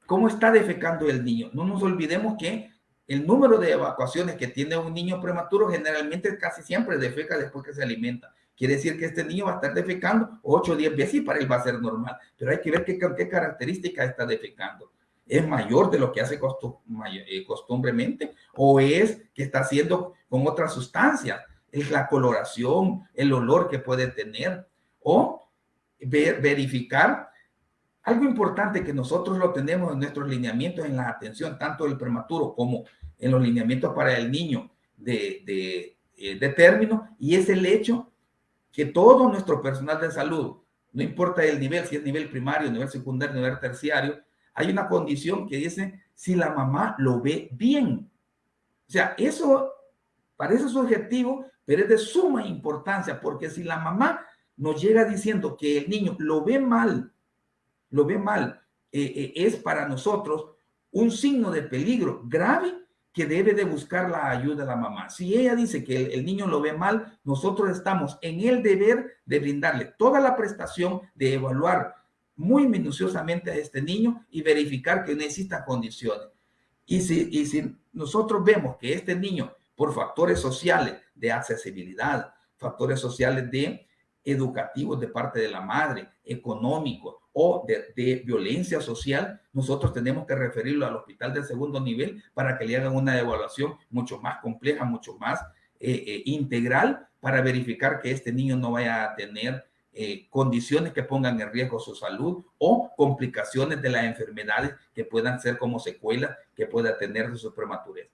cómo está defecando el niño. No nos olvidemos que el número de evacuaciones que tiene un niño prematuro generalmente casi siempre defeca después que se alimenta. Quiere decir que este niño va a estar defecando 8 o 10 veces y para él va a ser normal. Pero hay que ver qué, qué características está defecando. ¿Es mayor de lo que hace eh, costumbremente o es que está haciendo con otras sustancias? Es la coloración, el olor que puede tener o ver, verificar algo importante que nosotros lo tenemos en nuestros lineamientos en la atención, tanto del prematuro como en los lineamientos para el niño de, de, eh, de término, y es el hecho que todo nuestro personal de salud, no importa el nivel, si es nivel primario, nivel secundario, nivel terciario, hay una condición que dice si la mamá lo ve bien. O sea, eso parece subjetivo, pero es de suma importancia, porque si la mamá nos llega diciendo que el niño lo ve mal, lo ve mal, eh, eh, es para nosotros un signo de peligro grave que debe de buscar la ayuda de la mamá. Si ella dice que el, niño lo ve mal, nosotros estamos en el deber de brindarle toda la prestación de evaluar muy minuciosamente a este niño y verificar que necesita condiciones. Y si, y si nosotros vemos que este niño por factores sociales de accesibilidad, factores sociales de educativos de parte de la madre, económicos o de, violencia social, nosotros tenemos que referirlo al hospital de segundo nivel para que le hagan una evaluación mucho más compleja, mucho más eh, integral para verificar que este niño no vaya a tener condiciones que pongan en riesgo su salud o complicaciones de las enfermedades que puedan ser como secuelas que pueda tener de su prematurez.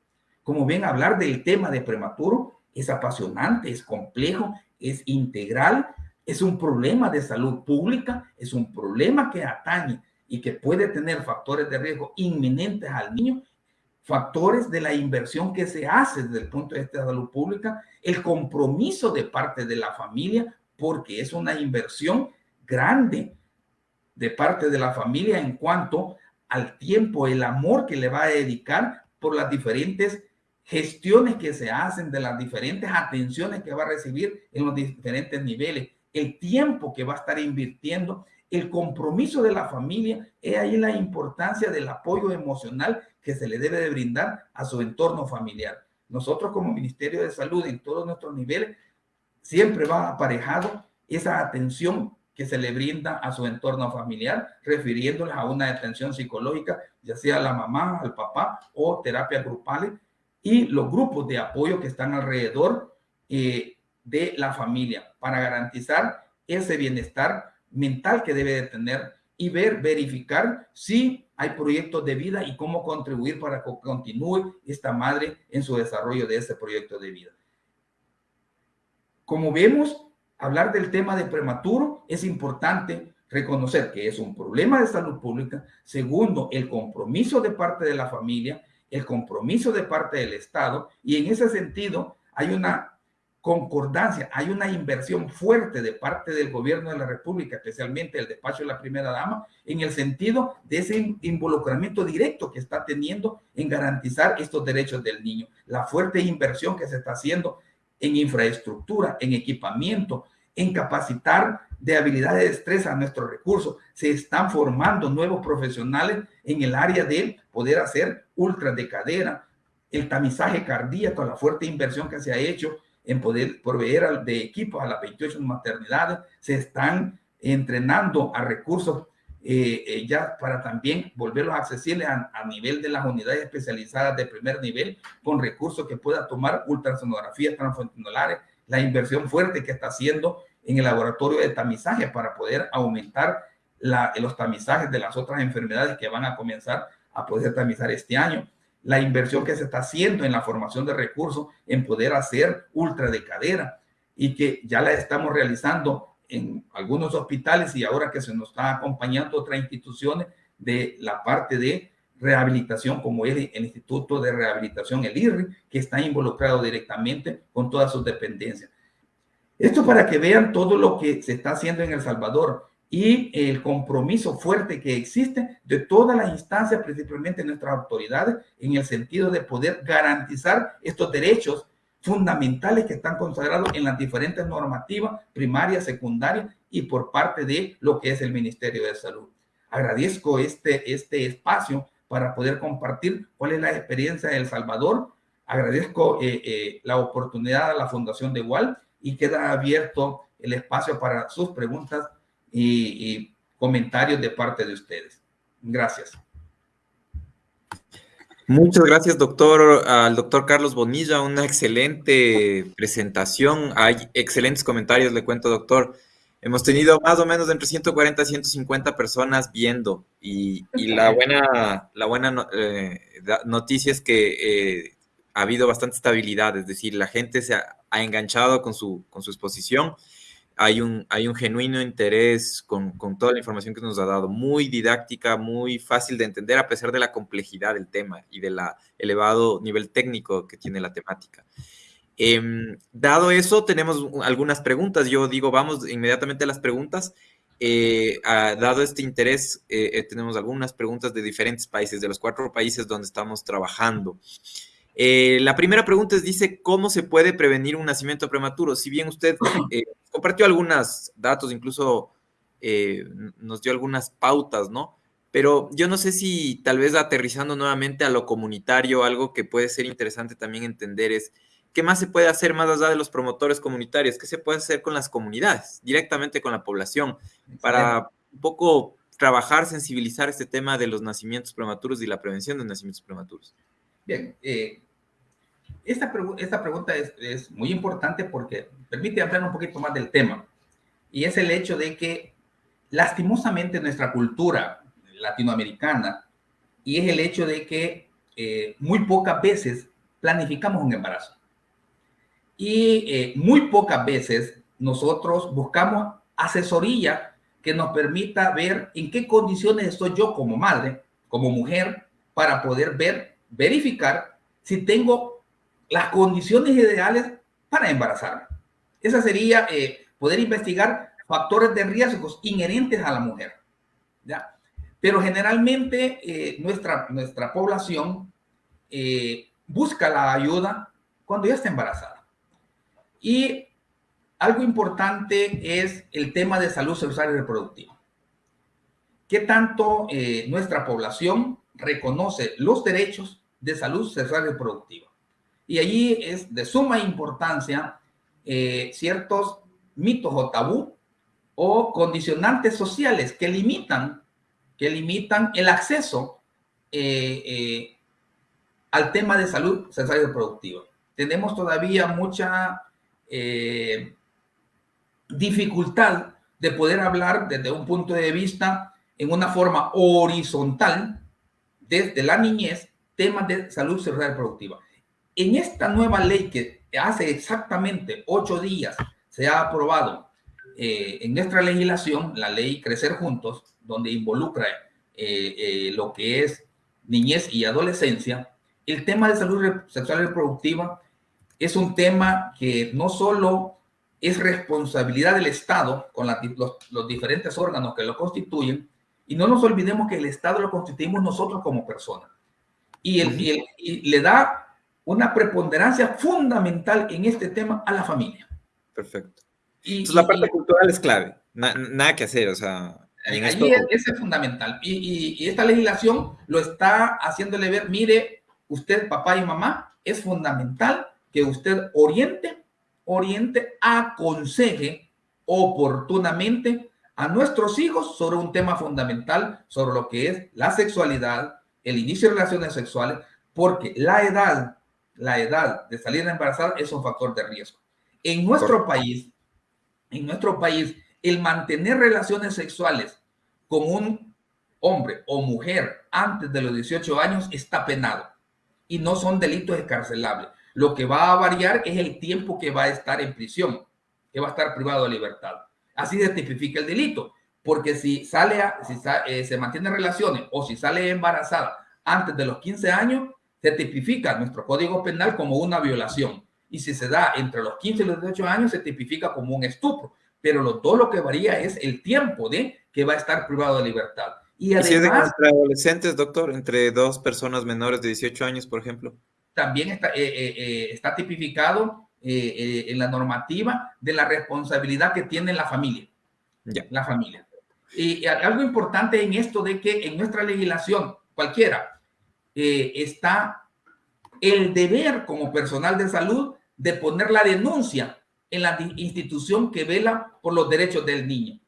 Como ven, hablar del tema de prematuro es apasionante, es complejo, es integral, es un problema de salud pública, es un problema que atañe y que puede tener factores de riesgo inminentes al niño, factores de la inversión que se hace desde el punto de vista de salud pública, el compromiso de parte de la familia, porque es una inversión grande de parte de la familia en cuanto al tiempo, el amor que le va a dedicar por las diferentes gestiones que se hacen, de las diferentes atenciones que va a recibir en los diferentes niveles, el tiempo que va a estar invirtiendo el compromiso de la familia, es ahí la importancia del apoyo emocional que se le debe de brindar a su entorno familiar. Nosotros como Ministerio de Salud en todos nuestros niveles, siempre va aparejado esa atención que se le brinda a su entorno familiar, refiriéndoles a una atención psicológica, ya sea a la mamá, al papá o terapias grupales y los grupos de apoyo que están alrededor eh, de la familia para garantizar ese bienestar mental que debe de tener y ver, verificar si hay proyectos de vida y cómo contribuir para que continúe esta madre en su desarrollo de ese proyecto de vida. Como vemos, hablar del tema de prematuro es importante reconocer que es un problema de salud pública. Segundo, el compromiso de parte de la familia, el compromiso de parte del Estado. Y en ese sentido, hay una concordancia, hay una inversión fuerte de parte del gobierno de la República, especialmente el despacho de la primera dama, en el sentido de ese involucramiento directo que está teniendo en garantizar estos derechos del niño. La fuerte inversión que se está haciendo en infraestructura, en equipamiento, en capacitar de habilidades de destreza a nuestros recursos. Se están formando nuevos profesionales en el área de poder hacer ultra de cadera, el tamizaje cardíaco, la fuerte inversión que se ha hecho en poder proveer de equipos a las 28 maternidades, se están entrenando a recursos eh, eh, ya para también volverlos accesibles a, nivel de las unidades especializadas de primer nivel con recursos que pueda tomar ultrasonografías transfrontalares, la inversión fuerte que está haciendo en el laboratorio de tamizaje para poder aumentar la, los tamizajes de las otras enfermedades que van a comenzar a poder tamizar este año. La inversión que se está haciendo en la formación de recursos en poder hacer ultra de cadera y que ya la estamos realizando en algunos hospitales y ahora que se nos está acompañando otras instituciones de la parte de rehabilitación como es el Instituto de Rehabilitación, el IRRI, que está involucrado directamente con todas sus dependencias. Esto para que vean todo lo que se está haciendo en El Salvador y el compromiso fuerte que existe de todas las instancias, principalmente nuestras autoridades, en el sentido de poder garantizar estos derechos fundamentales que están consagrados en las diferentes normativas primarias, secundarias y por parte de lo que es el Ministerio de Salud. Agradezco este, este espacio para poder compartir cuál es la experiencia de El Salvador. Agradezco eh, eh, la oportunidad a la Fundación de Igual y queda abierto el espacio para sus preguntas y, comentarios de parte de ustedes. Gracias. Muchas gracias, doctor, al doctor Carlos Bonilla, una excelente presentación. Hay excelentes comentarios, le cuento, doctor. Hemos tenido más o menos entre 140 y 150 personas viendo y, la buena, la buena eh, noticia es que eh, ha habido bastante estabilidad, es decir, la gente se ha, ha enganchado con su, con su exposición hay un, hay un genuino interés con, con, toda la información que nos ha dado, muy didáctica, muy fácil de entender a pesar de la complejidad del tema y del elevado nivel técnico que tiene la temática. Em, dado eso, tenemos algunas preguntas. Yo digo, vamos inmediatamente a las preguntas. Eh, dado este interés, eh, eh, tenemos algunas preguntas de diferentes países, de los cuatro países donde estamos trabajando. La primera pregunta es, dice, ¿cómo se puede prevenir un nacimiento prematuro? Si bien usted compartió algunos datos, incluso nos dio algunas pautas, ¿no? Pero yo no sé si tal vez aterrizando nuevamente a lo comunitario, algo que puede ser interesante también entender es, ¿qué más se puede hacer más allá de los promotores comunitarios? ¿Qué se puede hacer con las comunidades, directamente con la población, para un poco trabajar, sensibilizar este tema de los nacimientos prematuros y la prevención de nacimientos prematuros? Bien, eh, Esta, esta pregunta es, es, muy importante porque permite hablar un poquito más del tema. Y es el hecho de que lastimosamente nuestra cultura latinoamericana, y es el hecho de que eh, muy pocas veces planificamos un embarazo. Y eh, muy pocas veces nosotros buscamos asesoría que nos permita ver en qué condiciones estoy yo como madre, como mujer, para poder ver, verificar si tengo las condiciones ideales para embarazarme. Esa sería eh, poder investigar factores de riesgos inherentes a la mujer. ¿ya? Pero generalmente eh, nuestra, nuestra población busca la ayuda cuando ya está embarazada. Y algo importante es el tema de salud sexual y reproductiva. ¿Qué tanto eh, nuestra población reconoce los derechos de salud sexual y reproductiva? Y allí es de suma importancia ciertos mitos o tabú o condicionantes sociales que limitan, que limitan el acceso eh, al tema de salud sexual y reproductiva. Tenemos todavía mucha eh, dificultad de poder hablar desde un punto de vista en una forma horizontal desde la niñez temas de salud sexual reproductiva. En esta nueva ley que hace exactamente ocho días se ha aprobado eh, en nuestra legislación, la ley Crecer Juntos, donde involucra eh, lo que es niñez y adolescencia, el tema de salud sexual reproductiva es un tema que no solo es responsabilidad del Estado con los, diferentes órganos que lo constituyen, y no nos olvidemos que el Estado lo constituimos nosotros como personas. Y, y, le da una preponderancia fundamental en este tema a la familia. Perfecto. Y, la parte cultural es clave, nada que hacer, o sea... Ahí es, es fundamental. Y, esta legislación lo está haciéndole ver, mire, usted, papá y mamá, es fundamental que usted oriente, oriente, aconseje oportunamente a nuestros hijos sobre un tema fundamental, sobre lo que es la sexualidad, el inicio de relaciones sexuales, porque la edad, la edad de salir embarazada es un factor de riesgo. En nuestro país, en nuestro país, el mantener relaciones sexuales con un hombre o mujer antes de los 18 años está penado y no son delitos escarcelables. Lo que va a variar es el tiempo que va a estar en prisión, que va a estar privado de libertad. Así se tipifica el delito, porque si sale, a, si eh, se mantiene relaciones o si sale embarazada antes de los 15 años, se tipifica nuestro código penal como una violación. Y si se da entre los 15 y los 18 años, se tipifica como un estupro. Pero lo, todo lo que varía es el tiempo de que va a estar privado de libertad. Y además... entre adolescentes, doctor, entre dos personas menores de 18 años, por ejemplo. También está, eh, eh, eh, está tipificado en la normativa de la responsabilidad que tiene la familia. Ya. La familia. Y algo importante en esto de que en nuestra legislación, cualquiera, está el deber como personal de salud de poner la denuncia en la institución que vela por los derechos del niño.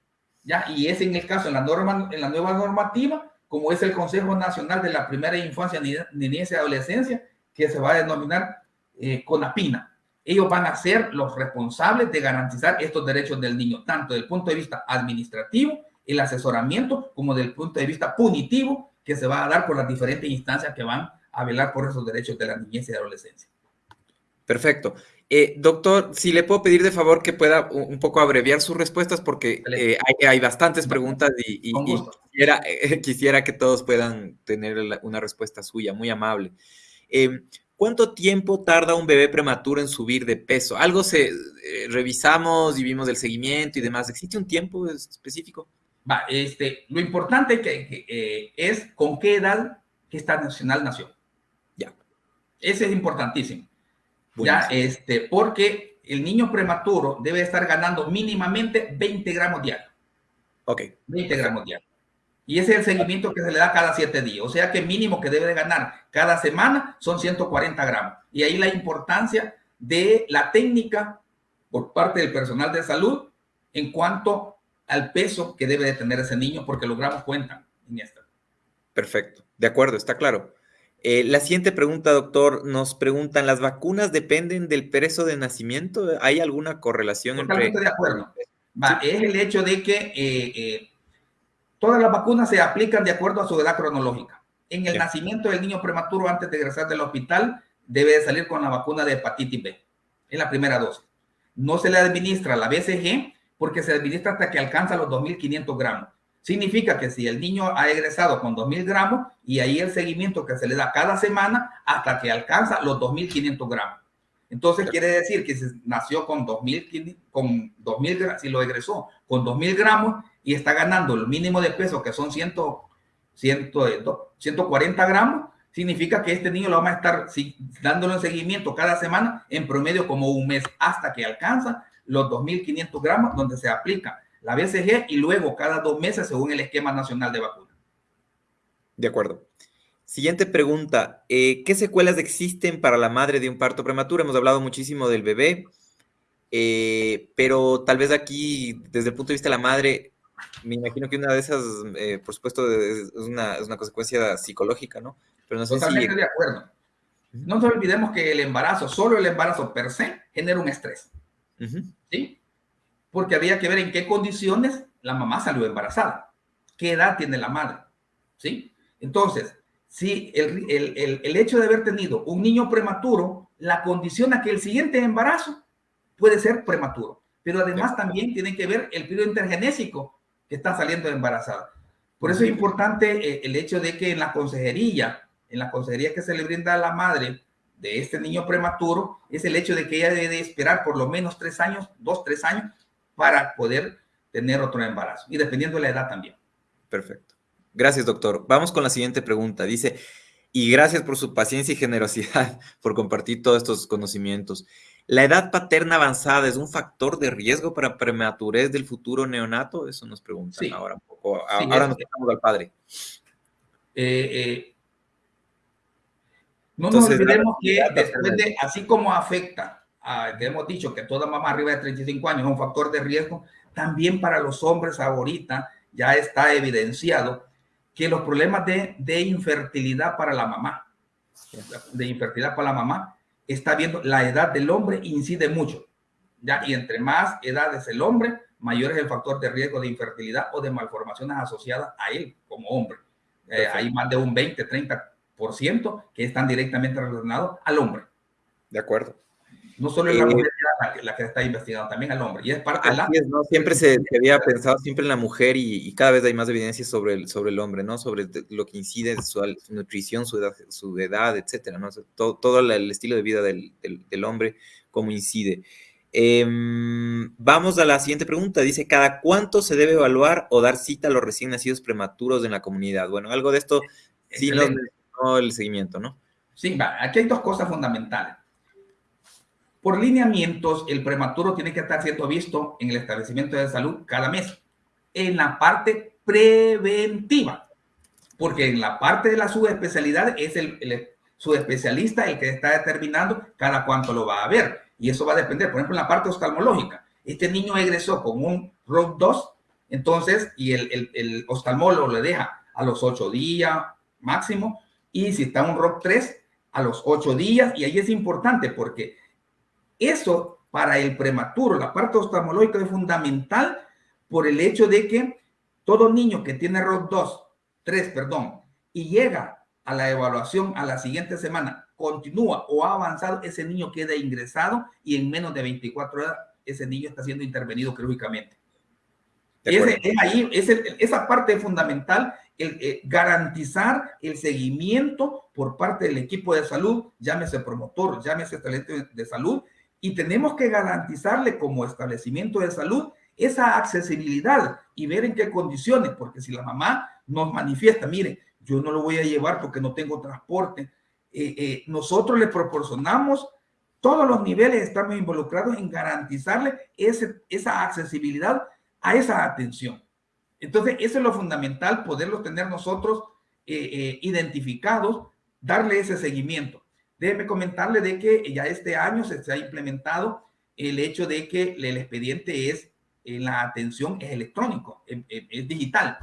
¿ya? Y es en el caso, en la, norma, en la nueva normativa, como es el Consejo Nacional de la Primera Infancia, Niñez y Adolescencia, que se va a denominar eh, CONAPINA. Ellos van a ser los responsables de garantizar estos derechos del niño, tanto desde el punto de vista administrativo, el asesoramiento, como desde el punto de vista punitivo, que se va a dar por las diferentes instancias que van a velar por esos derechos de la niñez y adolescencia. Perfecto. Eh, doctor, si le puedo pedir de favor que pueda un poco abreviar sus respuestas porque eh, hay, bastantes preguntas y, eh, quisiera, que todos puedan tener una respuesta suya, muy amable. ¿Cuánto tiempo tarda un bebé prematuro en subir de peso? Algo se revisamos y vimos el seguimiento y demás. ¿Existe un tiempo específico? Va, este, lo importante que, es con qué edad que esta nacional nació. Ya. Ese es importantísimo. Ya, este, porque el niño prematuro debe estar ganando mínimamente 20 gramos diarios. Ok. 20 gramos diarios. Y ese es el seguimiento que se le da cada 7 días. O sea que mínimo que debe de ganar cada semana son 140 gramos. Y ahí la importancia de la técnica por parte del personal de salud en cuanto al peso que debe de tener ese niño, porque los gramos cuentan. Perfecto. De acuerdo, está claro. Eh, la siguiente pregunta, doctor, nos preguntan, ¿las vacunas dependen del peso de nacimiento? ¿Hay alguna correlación Totalmente de acuerdo. Es el hecho de que eh, eh, todas las vacunas se aplican de acuerdo a su edad cronológica. En el nacimiento del niño prematuro, antes de ingresar del hospital, debe de salir con la vacuna de hepatitis B. Es la primera dosis. No se le administra la BCG porque se administra hasta que alcanza los 2.500 gramos. Significa que si el niño ha egresado con 2.000 gramos y ahí el seguimiento que se le da cada semana hasta que alcanza los 2.500 gramos. Entonces quiere decir que si nació con 2.000, con 2000, si lo egresó con 2.000 gramos y está ganando el mínimo de peso que son 100, 100, 140 gramos, significa que este niño lo vamos a estar dándole un seguimiento cada semana en promedio como un mes hasta que alcanza los 2.500 gramos donde se aplica la BCG y luego cada dos meses según el esquema nacional de vacuna. De acuerdo. Siguiente pregunta. Eh, ¿Qué secuelas existen para la madre de un parto prematuro? Hemos hablado muchísimo del bebé, eh, pero tal vez aquí, desde el punto de vista de la madre, me imagino que una de esas, eh, por supuesto, es una, es una, consecuencia psicológica, ¿no? Pero no sé Totalmente de acuerdo. No nos olvidemos que el embarazo, solo el embarazo per se, genera un estrés. ¿Sí? porque había que ver en qué condiciones la mamá salió embarazada, qué edad tiene la madre, ¿sí? Entonces, si el, el, el, hecho de haber tenido un niño prematuro la condiciona que el siguiente embarazo puede ser prematuro, pero además también tiene que ver el periodo intergenésico que está saliendo embarazada. Por eso es importante eh, el hecho de que en la consejería, en la consejería que se le brinda a la madre de este niño prematuro, es el hecho de que ella debe esperar por lo menos tres años, dos, tres años, para poder tener otro embarazo y dependiendo de la edad también. Perfecto. Gracias, doctor. Vamos con la siguiente pregunta. Dice, y gracias por su paciencia y generosidad por compartir todos estos conocimientos. ¿La edad paterna avanzada es un factor de riesgo para prematurez del futuro neonato? Eso nos preguntan ahora un poco. ahora nos pasamos al padre. Eh, eh, no nos olvidemos que después de, así como afecta que hemos dicho que toda mamá arriba de 35 años es un factor de riesgo, también para los hombres ahorita ya está evidenciado que los problemas de, de infertilidad para la mamá, de infertilidad para la mamá, está viendo la edad del hombre incide mucho. Ya, y entre más edades el hombre, mayor es el factor de riesgo de infertilidad o de malformaciones asociadas a él como hombre. Eh, hay más de un 20, 30% que están directamente relacionados al hombre. De acuerdo. No solo es la mujer la, que está investigando, también al hombre. Y es parte de la... ¿no? Siempre se, había pensado siempre en la mujer y, cada vez hay más evidencia sobre el, sobre el hombre, ¿no? Sobre lo que incide su, su nutrición, su edad, su edad, etcétera, ¿no? todo, todo el estilo de vida del, del, hombre, cómo incide. Em, vamos a la siguiente pregunta. Dice, ¿cada cuánto se debe evaluar o dar cita a los recién nacidos prematuros en la comunidad? Bueno, algo de esto sí nos el seguimiento, ¿no? Sí. Aquí hay dos cosas fundamentales. Por lineamientos, el prematuro tiene que estar siendo visto en el establecimiento de salud cada mes, en la parte preventiva, porque en la parte de la subespecialidad es el, subespecialista el que está determinando cada cuánto lo va a ver, y eso va a depender, por ejemplo, en la parte oftalmológica. Este niño egresó con un ROC 2, entonces, y el, el, oftalmólogo le deja a los 8 días máximo, y si está un ROC 3, a los 8 días, y ahí es importante porque eso para el prematuro, la parte oftalmológica es fundamental por el hecho de que todo niño que tiene ROC 2, 3, perdón, y llega a la evaluación a la siguiente semana, continúa o ha avanzado, ese niño queda ingresado y en menos de 24 horas ese niño está siendo intervenido quirúrgicamente. Ese, es ahí, es esa parte fundamental, el, eh, garantizar el seguimiento por parte del equipo de salud, llámese promotor, llámese talento de salud, y tenemos que garantizarle como establecimiento de salud esa accesibilidad y ver en qué condiciones, porque si la mamá nos manifiesta, mire, yo no lo voy a llevar porque no tengo transporte, eh, eh, nosotros le proporcionamos todos los niveles, estamos involucrados en garantizarle esa accesibilidad a esa atención. Entonces, eso es lo fundamental, poderlo tener nosotros eh, identificados, darle ese seguimiento. Déjeme comentarle de que ya este año se, ha implementado el hecho de que el expediente es, en la atención es electrónico, es, digital,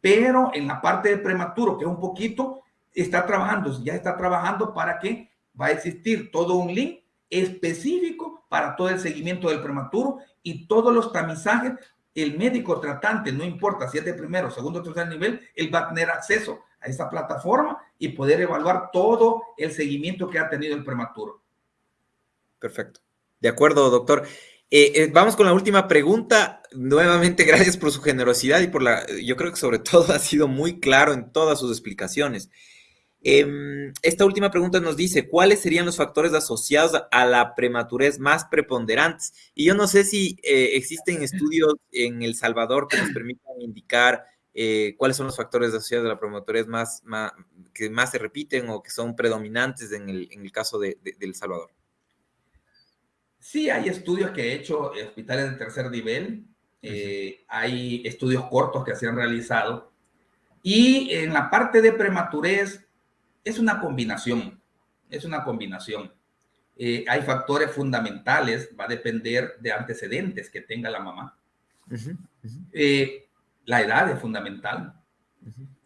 pero en la parte de prematuro, que es un poquito, está trabajando, ya está trabajando para que va a existir todo un link específico para todo el seguimiento del prematuro y todos los tamizajes. El médico tratante, no importa si es de primero, segundo tercer nivel, él va a tener acceso a esa plataforma y poder evaluar todo el seguimiento que ha tenido el prematuro. Perfecto. De acuerdo, doctor. Eh, eh, vamos con la última pregunta. Nuevamente, gracias por su generosidad y por la, yo creo que sobre todo ha sido muy claro en todas sus explicaciones. Em, esta última pregunta nos dice, ¿cuáles serían los factores asociados a la prematurez más preponderantes? Y yo no sé si eh, existen estudios en El Salvador que nos permitan indicar cuáles son los factores asociados a la prematurez más, que más se repiten o que son predominantes en el, caso de El Salvador. Sí, hay estudios que he hecho en hospitales de tercer nivel, eh, hay estudios cortos que se han realizado y en la parte de prematurez es una combinación, es una combinación. Eh, hay factores fundamentales, va a depender de antecedentes que tenga la mamá. Eh, la edad es fundamental.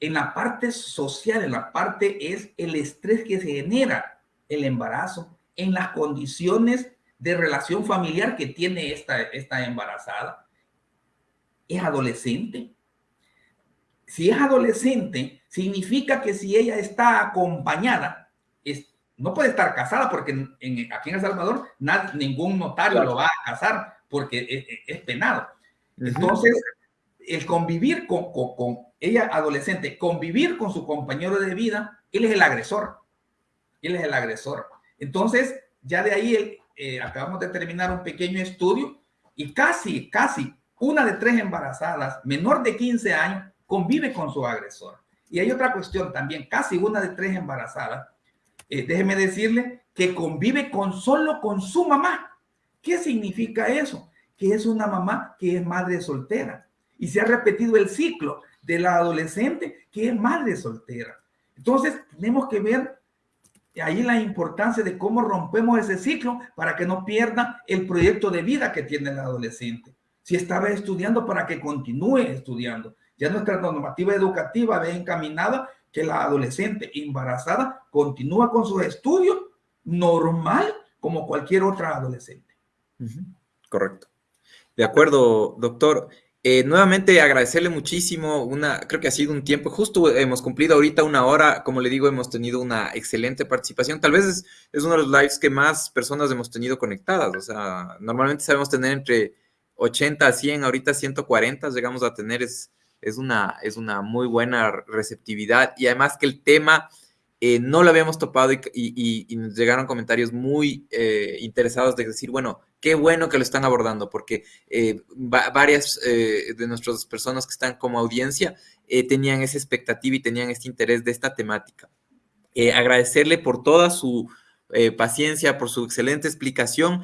En la parte social, en la parte es el estrés que se genera el embarazo, en las condiciones de relación familiar que tiene esta, esta embarazada. Es adolescente. Si es adolescente, significa que si ella está acompañada, es, no puede estar casada porque en, aquí en El Salvador ningún notario lo va a casar porque es, penado. Entonces, el convivir con, con, con, ella adolescente, convivir con su compañero de vida, él es el agresor. Él es el agresor. Entonces, ya de ahí eh, acabamos de terminar un pequeño estudio y casi, casi una de tres embarazadas menor de 15 años convive con su agresor. Y hay otra cuestión también, casi una de tres embarazadas, eh, déjeme decirle que convive con solo con su mamá. ¿Qué significa eso? Que es una mamá que es madre soltera. Y se ha repetido el ciclo de la adolescente que es madre soltera. Entonces, tenemos que ver ahí la importancia de cómo rompemos ese ciclo para que no pierda el proyecto de vida que tiene el adolescente. Si estaba estudiando, para que continúe estudiando. Ya nuestra normativa educativa ve encaminada que la adolescente embarazada continúa con sus estudios normal como cualquier otra adolescente. Correcto. De acuerdo, doctor. Eh, nuevamente agradecerle muchísimo, una, creo que ha sido un tiempo, justo hemos cumplido ahorita una hora, como le digo, hemos tenido una excelente participación, tal vez es, es, uno de los lives que más personas hemos tenido conectadas, o sea, normalmente sabemos tener entre 80 a 100, ahorita 140 llegamos a tener, es, es, una, es una muy buena receptividad. Y además que el tema eh, no lo habíamos topado y, nos llegaron comentarios muy eh, interesados de decir, bueno, qué bueno que lo están abordando, porque eh, varias de nuestras personas que están como audiencia tenían esa expectativa y tenían este interés de esta temática. agradecerle por toda su paciencia, por su excelente explicación.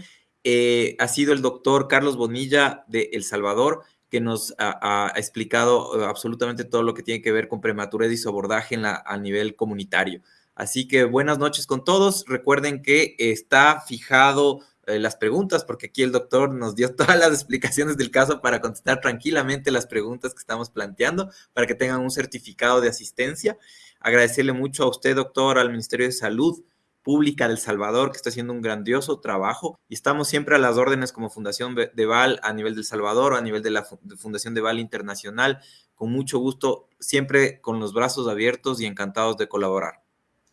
ha sido el doctor Carlos Bonilla de El Salvador que nos ha, explicado eh, absolutamente todo lo que tiene que ver con prematurez y su abordaje en la, a nivel comunitario. Así que buenas noches con todos. Recuerden que está fijado eh, las preguntas, porque aquí el doctor nos dio todas las explicaciones del caso para contestar tranquilamente las preguntas que estamos planteando, para que tengan un certificado de asistencia. Agradecerle mucho a usted, doctor, al Ministerio de Salud, Pública del Salvador, que está haciendo un grandioso trabajo. Y estamos siempre a las órdenes como Fundación de Val a nivel del Salvador a nivel de la Fundación de Val Internacional. Con mucho gusto, siempre con los brazos abiertos y encantados de colaborar.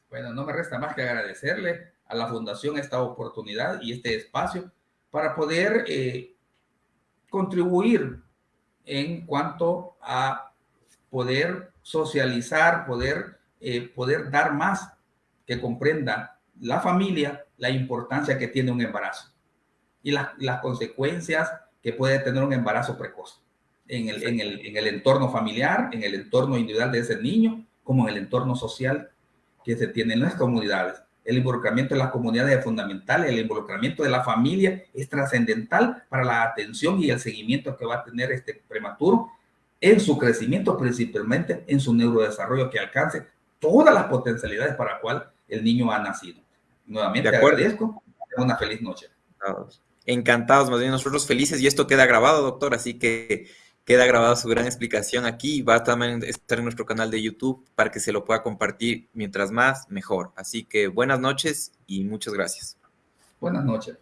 Bueno, no me resta más que agradecerle a la Fundación esta oportunidad y este espacio para poder eh, contribuir en cuanto a poder socializar, poder, eh, poder dar más que comprenda la familia la importancia que tiene un embarazo y las consecuencias que puede tener un embarazo precoz en el, en, el, en el entorno familiar, en el entorno individual de ese niño, como en el entorno social que se tiene en las comunidades. El involucramiento de las comunidades es fundamental, el involucramiento de la familia es trascendental para la atención y el seguimiento que va a tener este prematuro en su crecimiento, principalmente en su neurodesarrollo, que alcance todas las potencialidades para las cuales el niño ha nacido. Nuevamente agradezco. Una feliz noche. Encantados, más bien nosotros felices y esto queda grabado, doctor, así que Queda grabada su gran explicación aquí va a también estar en nuestro canal de YouTube para que se lo pueda compartir mientras más, mejor. Así que buenas noches y muchas gracias. Buenas noches.